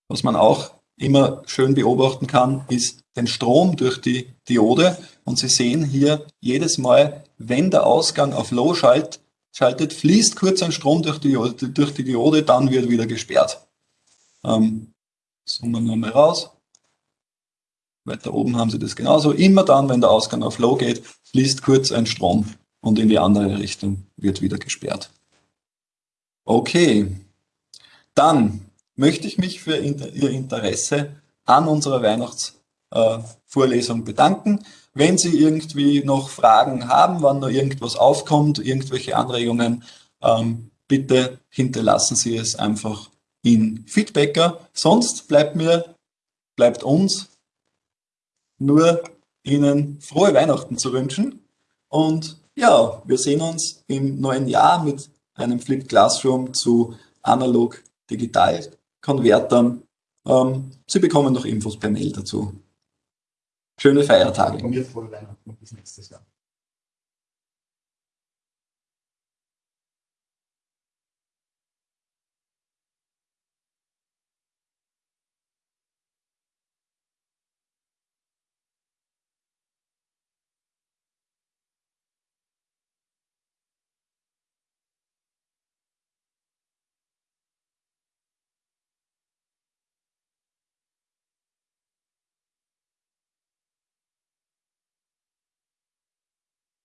Was man auch immer schön beobachten kann, ist den Strom durch die Diode. Und Sie sehen hier jedes Mal, wenn der Ausgang auf Low schalt, schaltet, fließt kurz ein Strom durch die, durch die Diode, dann wird wieder gesperrt. Ähm, zoomen wir mal raus. Weiter oben haben Sie das genauso. Immer dann, wenn der Ausgang auf Low geht, fließt kurz ein Strom und in die andere Richtung wird wieder gesperrt. Okay, dann möchte ich mich für Ihr Interesse an unserer Weihnachtsvorlesung äh, bedanken. Wenn Sie irgendwie noch Fragen haben, wann noch irgendwas aufkommt, irgendwelche Anregungen, ähm, bitte hinterlassen Sie es einfach in Feedbacker. Sonst bleibt mir, bleibt uns nur Ihnen frohe Weihnachten zu wünschen. Und ja, wir sehen uns im neuen Jahr mit einem Flip Classroom zu analog-digital-Konvertern. Ähm, Sie bekommen noch Infos per Mail dazu. Schöne Feiertage. Und mir frohe Weihnachten bis nächstes Jahr.